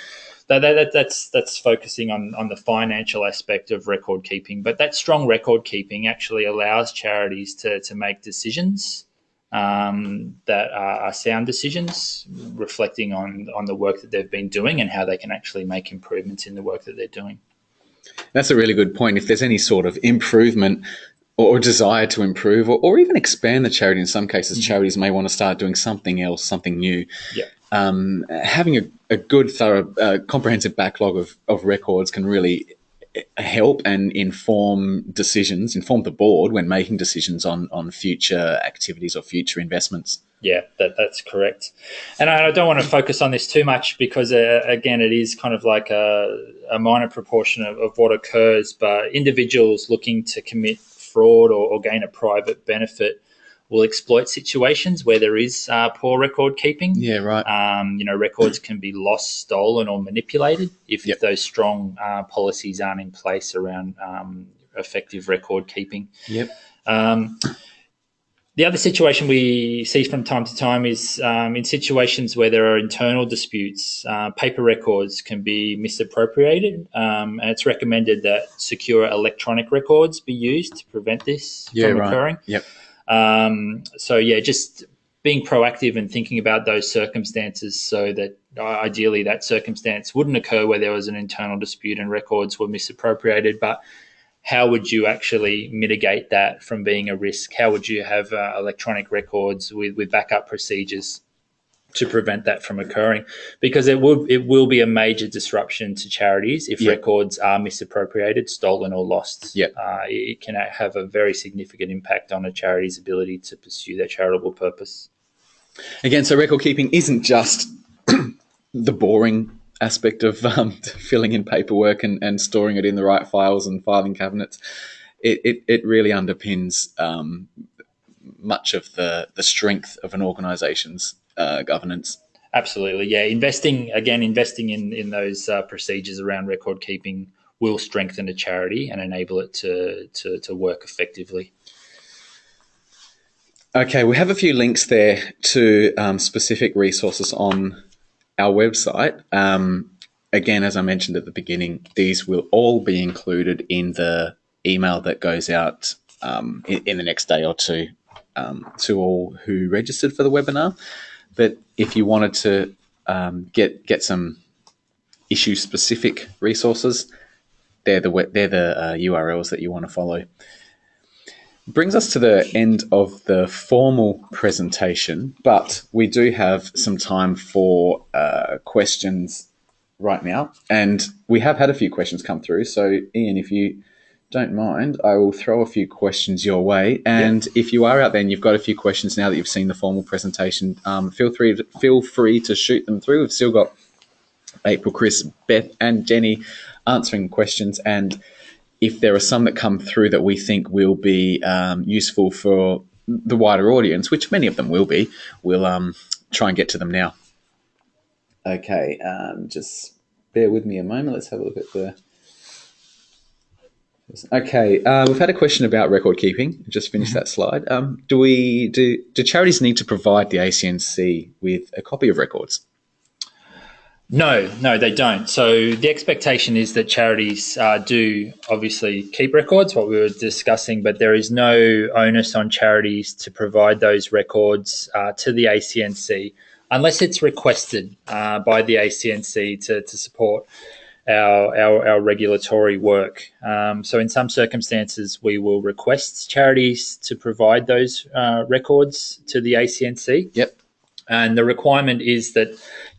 that, that, that, that's that's focusing on, on the financial aspect of record keeping. But that strong record keeping actually allows charities to, to make decisions um, that are, are sound decisions, reflecting on, on the work that they've been doing and how they can actually make improvements in the work that they're doing. That's a really good point. If there's any sort of improvement or desire to improve or, or even expand the charity, in some cases, charities may want to start doing something else, something new. Yeah. Um, having a, a good, thorough, uh, comprehensive backlog of, of records can really help and inform decisions, inform the board when making decisions on, on future activities or future investments. Yeah, that, that's correct. And I, don't want to focus on this too much because, uh, again, it is kind of like a, a minor proportion of, of what occurs. But individuals looking to commit fraud or, or gain a private benefit will exploit situations where there is uh, poor record keeping. Yeah, right. Um, you know, records can be lost, stolen, or manipulated if, Yep. if those strong uh, policies aren't in place around um, effective record keeping. Yep. Um, the other situation we see from time to time is um, in situations where there are internal disputes, uh, paper records can be misappropriated, um, and it's recommended that secure electronic records be used to prevent this Yeah, from right. occurring. Yep. Um, so yeah, just being proactive and thinking about those circumstances so that uh, ideally that circumstance wouldn't occur where there was an internal dispute and records were misappropriated, but how would you actually mitigate that from being a risk? How would you have uh, electronic records with, with backup procedures to prevent that from occurring? Because it will it will be a major disruption to charities if Yeah. records are misappropriated, stolen, or lost. Yeah. Uh, it can have a very significant impact on a charity's ability to pursue their charitable purpose. Again, so record keeping isn't just [CLEARS THROAT] the boring aspect of um, [LAUGHS] filling in paperwork and, and storing it in the right files and filing cabinets. it, it, it really underpins um, much of the, the strength of an organisation's uh, governance. Absolutely, yeah. Investing again, investing in in those uh, procedures around record keeping will strengthen a charity and enable it to to, to work effectively. Okay, we have a few links there to um, specific resources on our website. Um, again, as I mentioned at the beginning, these will all be included in the email that goes out um, in, in, the next day or two um, to all who registered for the webinar. But if you wanted to um, get get some issue specific resources, they're the they're the uh, URLs that you want to follow. Brings us to the end of the formal presentation, but we do have some time for uh, questions right now, and we have had a few questions come through. So, Ian, if you don't mind, I will throw a few questions your way. And yep. if you are out there and you've got a few questions now that you've seen the formal presentation, um, feel free to, feel free to shoot them through. We've still got April, Chris, Beth, and Jenny answering questions. And if there are some that come through that we think will be um, useful for the wider audience, which many of them will be, we'll um, try and get to them now. Okay, um, just bear with me a moment. Let's have a look at the Okay, uh, we've had a question about record keeping. Just finished that slide. Um, do we do do charities need to provide the ACNC with a copy of records? No, no, they don't. So the expectation is that charities uh, do obviously keep records, what we were discussing, but there is no onus on charities to provide those records uh, to the ACNC unless it's requested uh, by the ACNC to, to support our, our, our regulatory work. Um, so, in some circumstances, we will request charities to provide those uh, records to the ACNC. Yep. And the requirement is that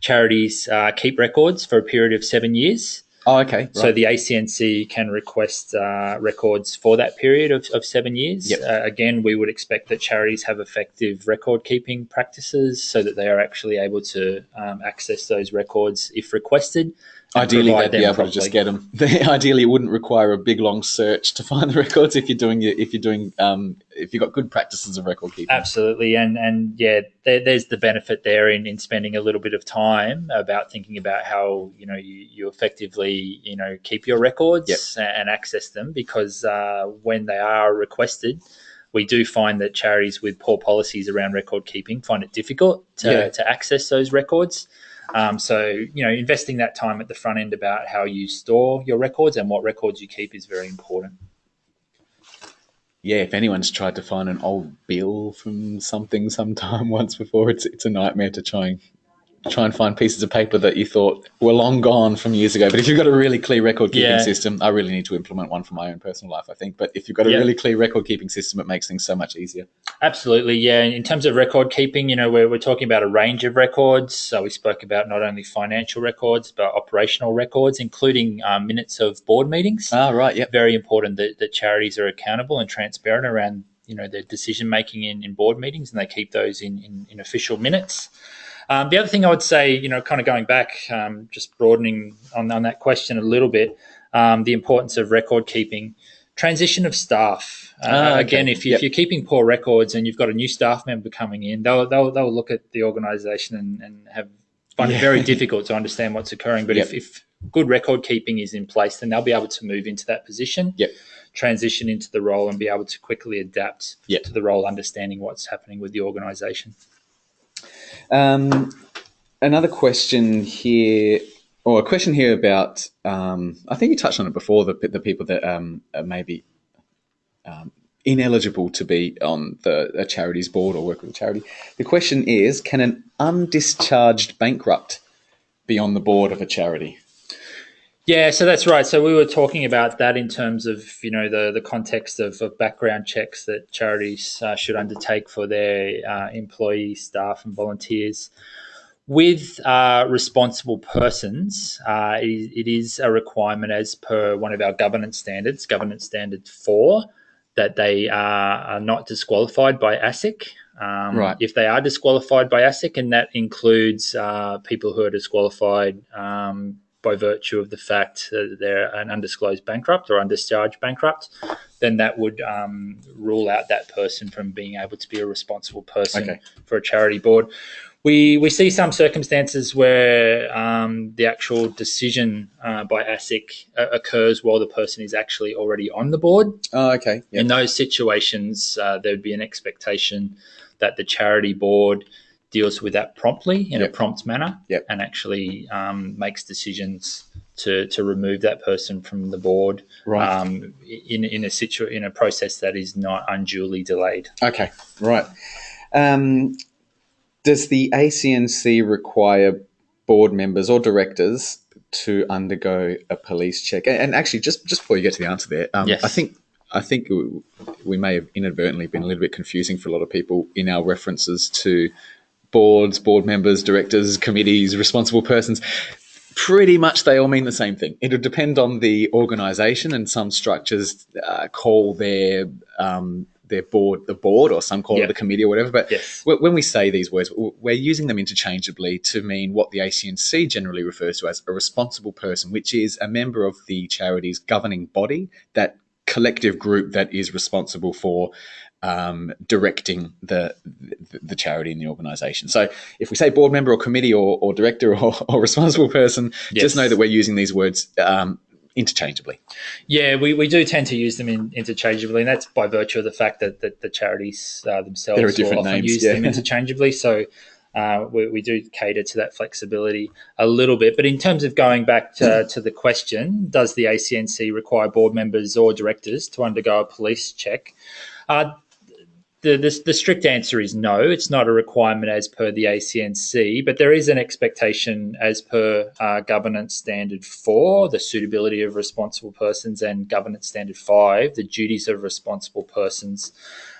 charities uh, keep records for a period of seven years. Oh, okay. Right. So the ACNC can request uh, records for that period of, of seven years. Yep. Uh, again, we would expect that charities have effective record keeping practices so that they are actually able to um, access those records if requested. Ideally, they'd be able properly. to just get [LAUGHS] them. ideally, it wouldn't require a big long search to [LAUGHS] find the records if you're doing if you're doing um, if you've got good practices of record keeping. Absolutely, and and yeah, there, there's the benefit there in, in spending a little bit of time about thinking about how you know you, you effectively you know keep your records yep. and access them because uh, when they are requested we do find that charities with poor policies around record keeping find it difficult to, yeah. to access those records. Um, so, you know, investing that time at the front end about how you store your records and what records you keep is very important. Yeah, if anyone's tried to find an old bill from something sometime [LAUGHS] once before, it's it's a nightmare to try and try and find pieces of paper that you thought were long gone from years ago. But if you've got a really clear record keeping yeah. system, I really need to implement one for my own personal life, I think. But if you've got a yeah. really clear record keeping system, it makes things so much easier. Absolutely, yeah. In terms of record keeping, you know, we're, we're talking about a range of records. So we spoke about not only financial records, but operational records, including um, minutes of board meetings. Ah, right, yeah. Very important that, that charities are accountable and transparent around you know their decision making in, in board meetings and they keep those in, in, in official minutes. Um, the other thing I would say, you know, kind of going back, um, just broadening on, on, that question a little bit, um, the importance of record keeping, transition of staff. Uh, ah, okay. Again, if, you, are keeping poor records and you've got a new staff member coming in, they'll, they'll, they'll look at the organisation and, and have find yeah. it very difficult to understand what's occurring. But yep. if, if good record keeping is in place, then they'll be able to move into that position. Yep transition into the role and be able to quickly adapt yep. to the role, understanding what's happening with the organisation. Um, another question here, or a question here about, um, I think you touched on it before, the, the people that um, are maybe um, ineligible to be on the a charity's board or work with a charity. The question is, can an undischarged bankrupt be on the board of a charity? Yeah, so that's right. So we were talking about that in terms of you know the the context of, of background checks that charities uh, should undertake for their uh, employees, staff, and volunteers. With uh, responsible persons, uh, it, it is a requirement as per one of our governance standards, governance standard four, that they are, are not disqualified by ASIC. Um, right. If they are disqualified by ASIC, and that includes uh, people who are disqualified um, by virtue of the fact that they're an undisclosed bankrupt or undischarged bankrupt, then that would um, rule out that person from being able to be a responsible person Okay. for a charity board. We, we see some circumstances where um, the actual decision uh, by ASIC uh, occurs while the person is actually already on the board. Oh, okay. In those situations, uh, there would be an expectation that the charity board deals with that promptly in Yep. a prompt manner Yep. and actually um, makes decisions to, to remove that person from the board Right. um, in, in a situ- in a process that is not unduly delayed. Okay, right. Um, does the ACNC require board members or directors to undergo a police check? And- And actually, just just before you get to the answer there, um, Yes. I think I think we may have inadvertently been a little bit confusing for a lot of people in our references to boards, board members, directors, committees, responsible persons. Pretty much, they all mean the same thing. It'll depend on the organisation, and some structures uh, call their um, their board the board, or some call Yeah. it the committee, or whatever. But Yes. wh- when we say these words, we're using them interchangeably to mean what the ACNC generally refers to as a responsible person, which is a member of the charity's governing body, that collective group that is responsible for um, directing the, the the charity and the organisation. So, if we say board member or committee or, or director or, or responsible person, Yes. just know that we're using these words um, interchangeably. Yeah, we, we do tend to use them in, interchangeably, and that's by virtue of the fact that, that the charities uh, themselves will often names, use yeah. them interchangeably. So uh, we, we do cater to that flexibility a little bit. But in terms of going back to, to the question, does the ACNC require board members or directors to undergo a police check? Uh, the, the, the strict answer is no. It's not a requirement as per the ACNC, but there is an expectation as per uh, Governance Standard 4, the suitability of responsible persons, and Governance Standard 5, the duties of responsible persons,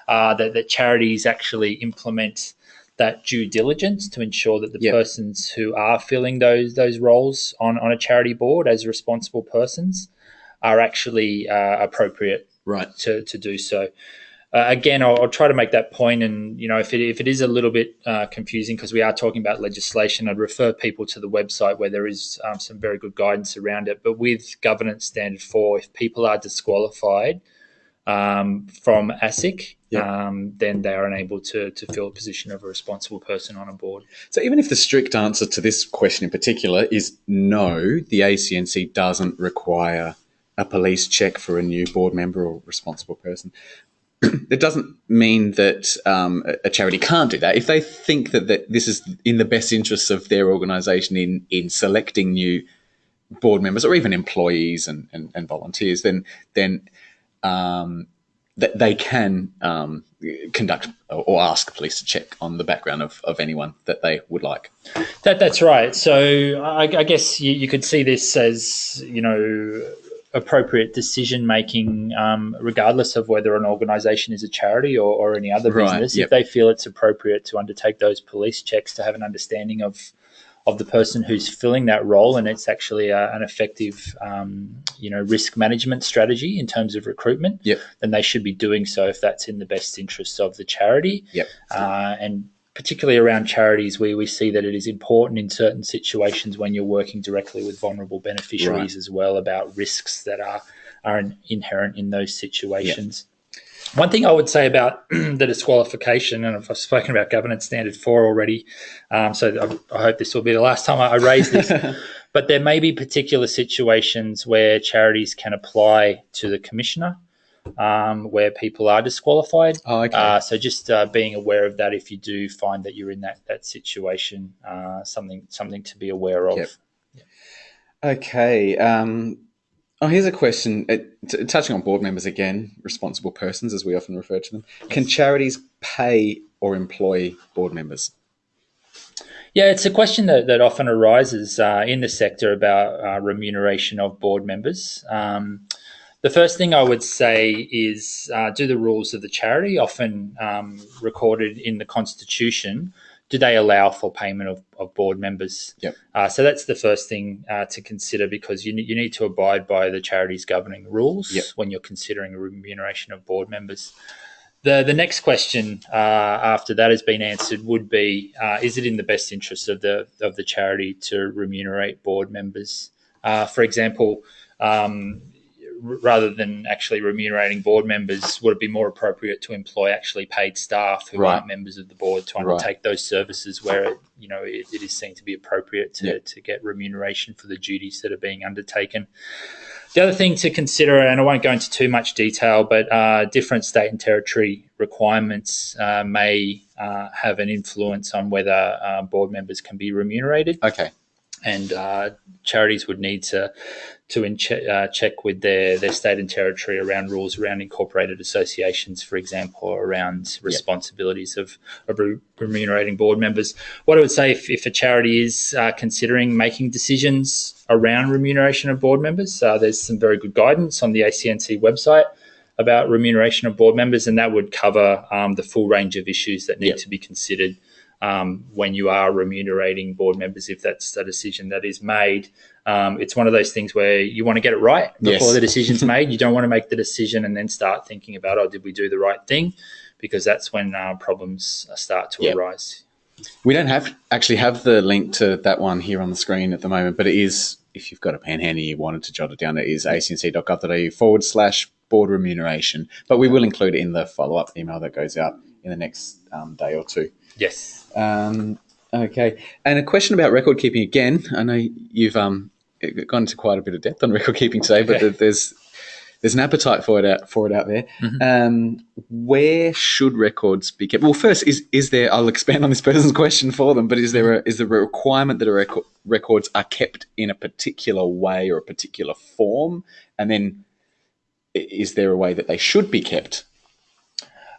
uh, that, that charities actually implement that due diligence to ensure that the Yep. persons who are filling those those roles on, on a charity board as responsible persons are actually uh, appropriate Right. to, to do so. Uh, again, I'll, I'll try to make that point. and you know, if it, if it is a little bit uh, confusing because we are talking about legislation, I'd refer people to the website where there is um, some very good guidance around it. But with Governance Standard Four, if people are disqualified um, from ASIC, Yeah. um, then they are unable to to fill a position of a responsible person on a board. So even if the strict answer to this question in particular is no, the ACNC doesn't require a police check for a new board member or responsible person. It doesn't mean that um, a- charity can't do that. If they think that, that this is in the best interests of their organisation in in selecting new board members or even employees and, and, and volunteers, then then um, that they can um, conduct or or ask police to check on the background of, of anyone that they would like. That that's right. So I, I guess you, you could see this as you know appropriate decision making, um, regardless of whether an organisation is a charity or, or any other Right, business. yep. If they feel it's appropriate to undertake those police checks to have an understanding of of the person who's filling that role, and it's actually a, an effective, um, you know, risk management strategy in terms of recruitment, Yep. then they should be doing so if that's in the best interests of the charity Yep. uh, and particularly around charities where we see that it is important in certain situations when you're working directly with vulnerable beneficiaries Right. as well about risks that are are inherent in those situations. One thing I would say about [CLEARS THROAT] the disqualification, and I've spoken about governance standard four already, um, so I, I hope this will be the last time I, I raise this. [LAUGHS] but there may be particular situations where charities can apply to the commissioner um, where people are disqualified. Oh, okay. Uh, so just uh, being aware of that if you do find that you're in that that situation, uh, something something to be aware of. Yep. Okay. Um, oh, here's a question. T- touching on board members again, responsible persons, as we often refer to them. Can charities pay or employ board members? Yeah, it's a question that, that often arises uh, in the sector about uh, remuneration of board members. Um, the first thing I would say is uh, do the rules of the charity, often um, recorded in the constitution, do they allow for payment of, of board members? Yep. Uh, so that's the first thing uh, to consider because you, you need to abide by the charity's governing rules Yep. when you're considering a remuneration of board members. The, the next question uh, after that has been answered would be: uh, Is it in the best interest of the of the charity to remunerate board members? Uh, for example, um, rather than actually remunerating board members, would it be more appropriate to employ actually paid staff who Right. aren't members of the board to Right. undertake those services where it, you know it, it is seen to be appropriate to, Yeah. to get remuneration for the duties that are being undertaken. The other thing to consider, and I won't go into too much detail, but uh, different state and territory requirements uh, may uh, have an influence on whether uh, board members can be remunerated Okay. And uh, charities would need to to in uh, check with their, their state and territory around rules around incorporated associations, for example, or around responsibilities of, of re- remunerating board members. What I would say if, if a charity is uh, considering making decisions around remuneration of board members, uh, there's some very good guidance on the ACNC website about remuneration of board members, and that would cover um, the full range of issues that need Yep. to be considered um, when you are remunerating board members, if that's a decision that is made. Um, it's one of those things where you want to get it right before Yes. the decision's made. You don't want to make the decision and then start thinking about, oh, did we do the right thing? Because that's when uh, problems start to Yep. arise. We don't have actually have the link to that one here on the screen at the moment, but it is if you've got a pen handy, you wanted to jot it down. It is acnc.gov.au forward slash board remuneration. But we will include it in the follow up email that goes out in the next um, day or two. Yes. Um, okay, and a question about record keeping again. I know you've um, gone into quite a bit of depth on record keeping today, but there's there's an appetite for it out for it out there. Mhm. Um, where should records be kept? Well, first, is is there? I'll expand on this person's [LAUGHS] question for them. But is there a, is there a requirement that a record, records are kept in a particular way or a particular form? And then, is there a way that they should be kept?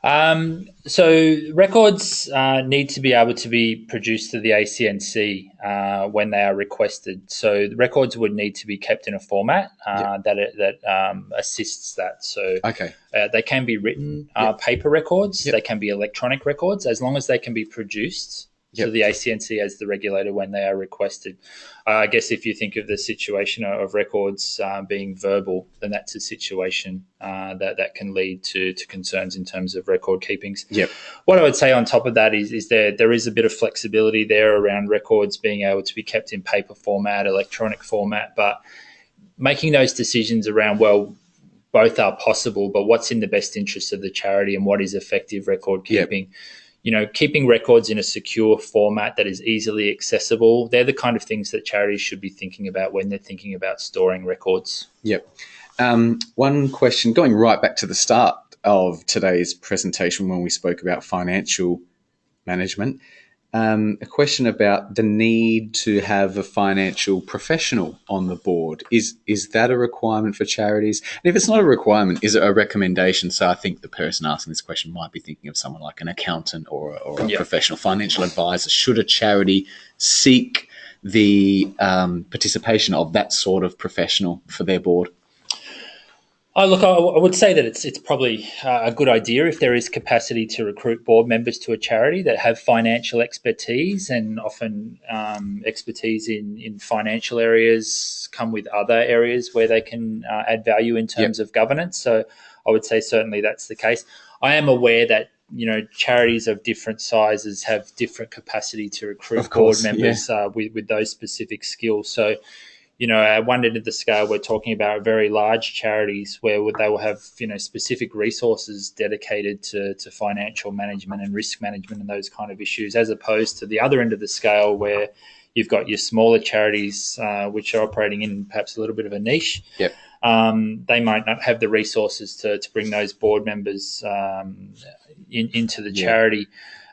Um, so records uh, need to be able to be produced to the ACNC uh, when they are requested. So the records would need to be kept in a format uh, that it, that um, assists that. So Okay. uh, they can be written uh, paper records. Yep. They can be electronic records as long as they can be produced to Yep. the ACNC as the regulator when they are requested. Uh, I guess if you think of the situation of records uh, being verbal, then that's a situation uh, that that can lead to to concerns in terms of record keepings. Yep. What I would say on top of that is is there there is a bit of flexibility there around records being able to be kept in paper format, electronic format, but making those decisions around well both are possible, but what's in the best interest of the charity and what is effective record Yep. You know, keeping records in a secure format that is easily accessible, they're the kind of things that charities should be thinking about when they're thinking about storing records. Yep. Um, one question, going right back to the start of today's presentation when we spoke about financial management, um, a question about the need to have a financial professional on the board. Is is that a requirement for charities? And if it's not a requirement, is it a recommendation? So I think the person asking this question might be thinking of someone like an accountant or, or a Yeah. professional financial advisor. Should a charity seek the um, participation of that sort of professional for their board? Oh, look, I, I would say that it's it's probably uh, a good idea if there is capacity to recruit board members to a charity that have financial expertise and often um, expertise in, in financial areas come with other areas where they can uh, add value in terms of governance. So I would say certainly that's the case. I am aware that you know charities of different sizes have different capacity to recruit course, board members uh, with with those specific skills. So you know, at one end of the scale, we're talking about very large charities where they will have, you know, specific resources dedicated to, to financial management and risk management and those kind of issues, as opposed to the other end of the scale where you've got your smaller charities, uh, which are operating in perhaps a little bit of a niche. Yep. Um, they might not have the resources to, to bring those board members um, in, into the charity.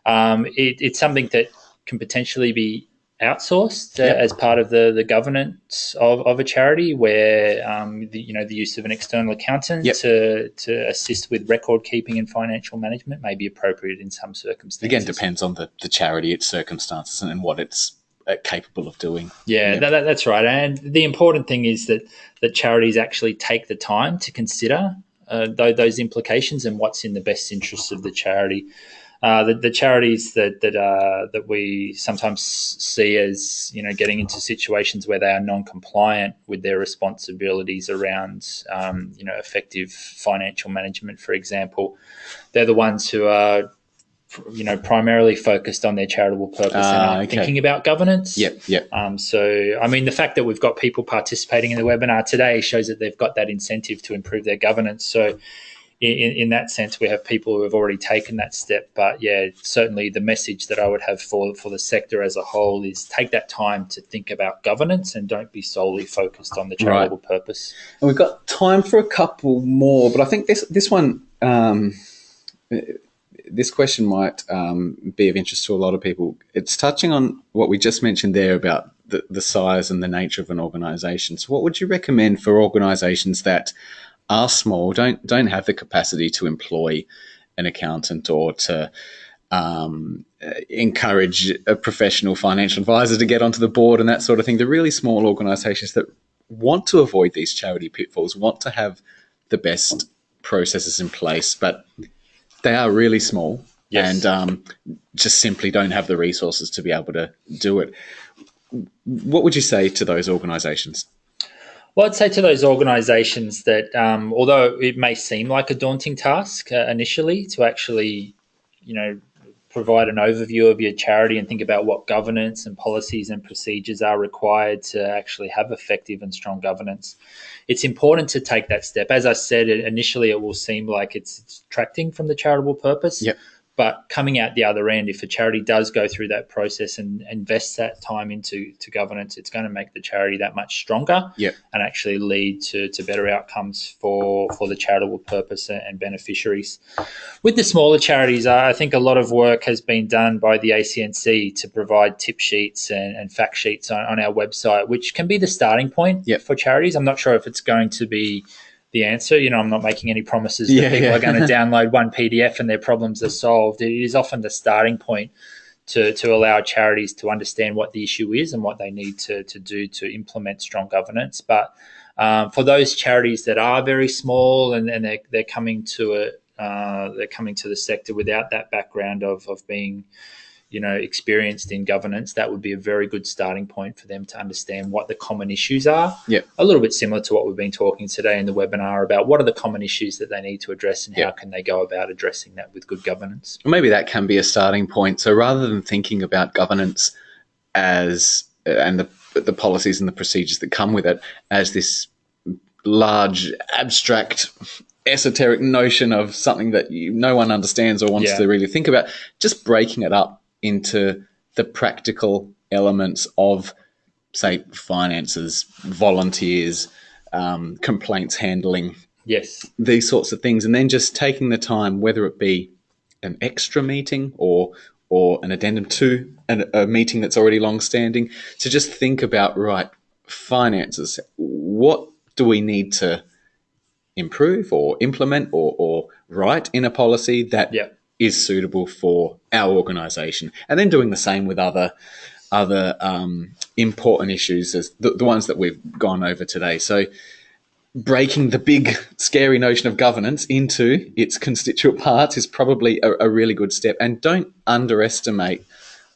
Um, it, it's something that can potentially be outsourced uh, Yep. as part of the, the governance of, of a charity where um, the, you know the use of an external accountant Yep. to, to assist with record keeping and financial management may be appropriate in some circumstances. Again, depends on the, the charity, its circumstances, and, what it's uh, capable of doing. Yeah, that, that- that's right. And the important thing is that that charities actually take the time to consider uh, tho- those implications and what's in the best interests of the charity. Uh, the, the charities that that uh, that we sometimes see as you know getting into situations where they are non-compliant with their responsibilities around um, you know effective financial management, for example, they're the ones who are you know, primarily focused on their charitable purpose and Ah, aren't okay. thinking about governance. Yep, yep. Um, so, I mean, the fact that we've got people participating in the webinar today shows that they've got that incentive to improve their governance. So, in, in that sense, we have people who have already taken that step. But yeah, certainly the message that I would have for, for the sector as a whole is take that time to think about governance and don't be solely focused on the charitable purpose. And we've got time for a couple more, but I think this this one, um, this question might um, be of interest to a lot of people. It's touching on what we just mentioned there about the, the size and the nature of an organisation. So, what would you recommend for organisations that are small, don't don't have the capacity to employ an accountant or to um, encourage a professional financial advisor to get onto the board and that sort of thing? The really small organisations that want to avoid these charity pitfalls, want to have the best processes in place, but they are really small Yes. and um, just simply don't have the resources to be able to do it. What would you say to those organisations? Well, I'd say to those organisations that um, although it may seem like a daunting task uh, initially to actually, you know, provide an overview of your charity and think about what governance and policies and procedures are required to actually have effective and strong governance, it's important to take that step. As I said, initially it will seem like it's detracting from the charitable purpose. But coming out the other end, if a charity does go through that process and invests that time into to governance, it's going to make the charity that much stronger Yep. and actually lead to, to better outcomes for, for the charitable purpose and beneficiaries. With the smaller charities, I think a lot of work has been done by the ACNC to provide tip sheets and, and fact sheets on, on our website, which can be the starting point Yep. for charities. I'm not sure if it's going to be the answer. You know, I'm not making any promises that Yeah, people yeah. are going [LAUGHS] to download one PDF and their problems are solved. It is often the starting point to, to allow charities to understand what the issue is and what they need to, to do to implement strong governance. But um, for those charities that are very small and, and they're, they're coming to it, uh, they're coming to the sector without that background of, of being, you know, experienced in governance, that would be a very good starting point for them to understand what the common issues are. Yep. A little bit similar to what we've been talking today in the webinar about what are the common issues that they need to address and how can they go about addressing that with good governance. maybe that can be a starting point. So rather than thinking about governance as uh, and the the policies and the procedures that come with it as this large abstract esoteric notion of something that you, no one understands or wants Yeah. to really think about, just breaking it up into the practical elements of, say, finances, volunteers, um, complaints handling, Yes. these sorts of things, and then just taking the time, whether it be an extra meeting or or an addendum to an, a meeting that's already long standing, to just think about right finances. What do we need to improve or implement or, or write in a policy that is suitable for our organisation, and then doing the same with other other um, important issues as the, the ones that we've gone over today. So breaking the big scary notion of governance into its constituent [LAUGHS] parts is probably a, a really good step and don't underestimate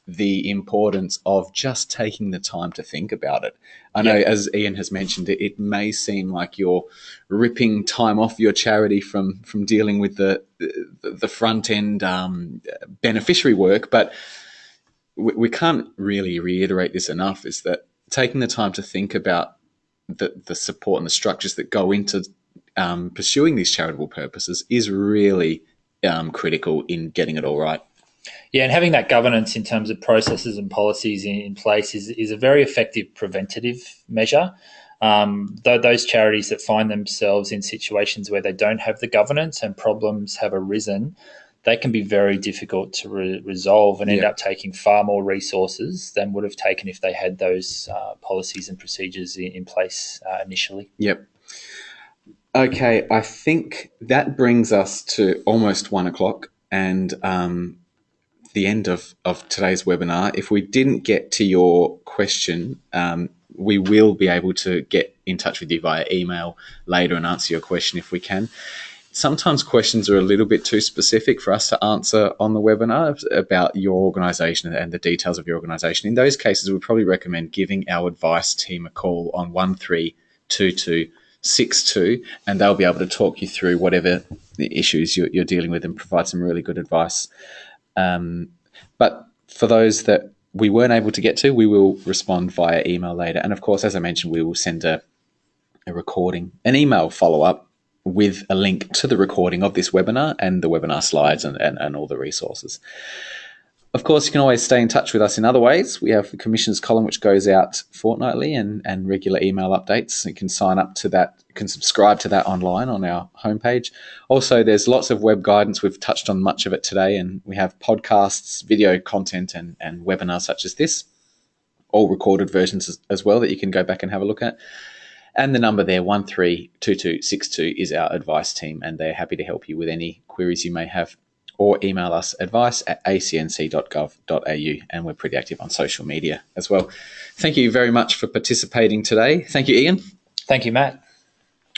the importance of just taking the time to think about it i know Yeah. as ian has mentioned it, it may seem like you're ripping time off your charity from from dealing with the the, the front end um, beneficiary work but we, we can't really reiterate this enough is that taking the time to think about the, the support and the structures that go into um, pursuing these charitable purposes is really um, critical in getting it all right. Yeah, and having that governance in terms of processes and policies in, in place is, is a very effective preventative measure. Um, th- those charities that find themselves in situations where they don't have the governance and problems have arisen, they can be very difficult to re- resolve and end Yeah. up taking far more resources than would have taken if they had those uh, policies and procedures in, in place uh, initially. Yep. Okay, I think that brings us to almost one o'clock and um, the end of, of today's webinar. If we didn't get to your question, um, we will be able to get in touch with you via email later and answer your question if we can. Sometimes questions are a little bit too specific for us to answer on the webinar about your organisation and the details of your organisation. In those cases, we probably recommend giving our advice team a call on 132262 and they'll be able to talk you through whatever the issues you're dealing with and provide some really good advice. Um, but for those that we weren't able to get to, we will respond via email later. And of course, as I mentioned, we will send a, a recording, an email follow up with a link to the recording of this webinar and the webinar slides and, and, and all the resources. Of course, you can always stay in touch with us in other ways. We have the Commissioner's Column, which goes out fortnightly and, and regular email updates. You can sign up to that, you can subscribe to that online on our homepage. Also, there's lots of web guidance. We've touched on much of it today, and we have podcasts, video content, and, and webinars such as this, all recorded versions as, as well that you can go back and have a look at. And the number there, 132262, is our advice team, and they're happy to help you with any queries you may have or email us advice at acnc.gov.au. And we're pretty active on social media as well. Thank you very much for participating today. Thank you, Ian. Thank you, Matt.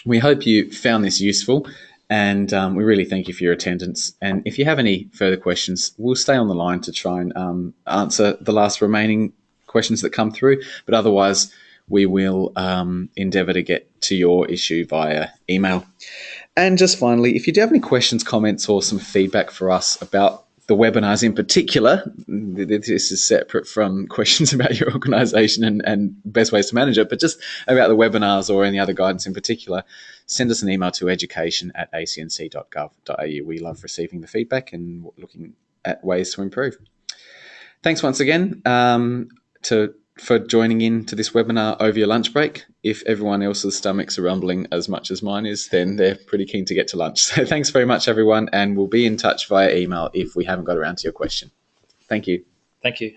We hope you found this useful. And um, we really thank you for your attendance. And if you have any further questions, we'll stay on the line to try and um, answer the last remaining questions that come through. But otherwise, we will um, endeavour to get to your issue via email. And just finally, if you do have any questions, comments, or some feedback for us about the webinars in particular, this is separate from [LAUGHS] questions about your organisation and, and best ways to manage it, but just about the webinars or any other guidance in particular, send us an email to education at acnc.gov.au. We love receiving the feedback and looking at ways to improve. Thanks once again um, to for joining in to this webinar over your lunch break. If everyone else's stomachs are rumbling as much as mine is, then they're pretty keen to get to lunch. [LAUGHS] So thanks very much, everyone, and we'll be in touch via email if we haven't got around to your question. Thank you. Thank you.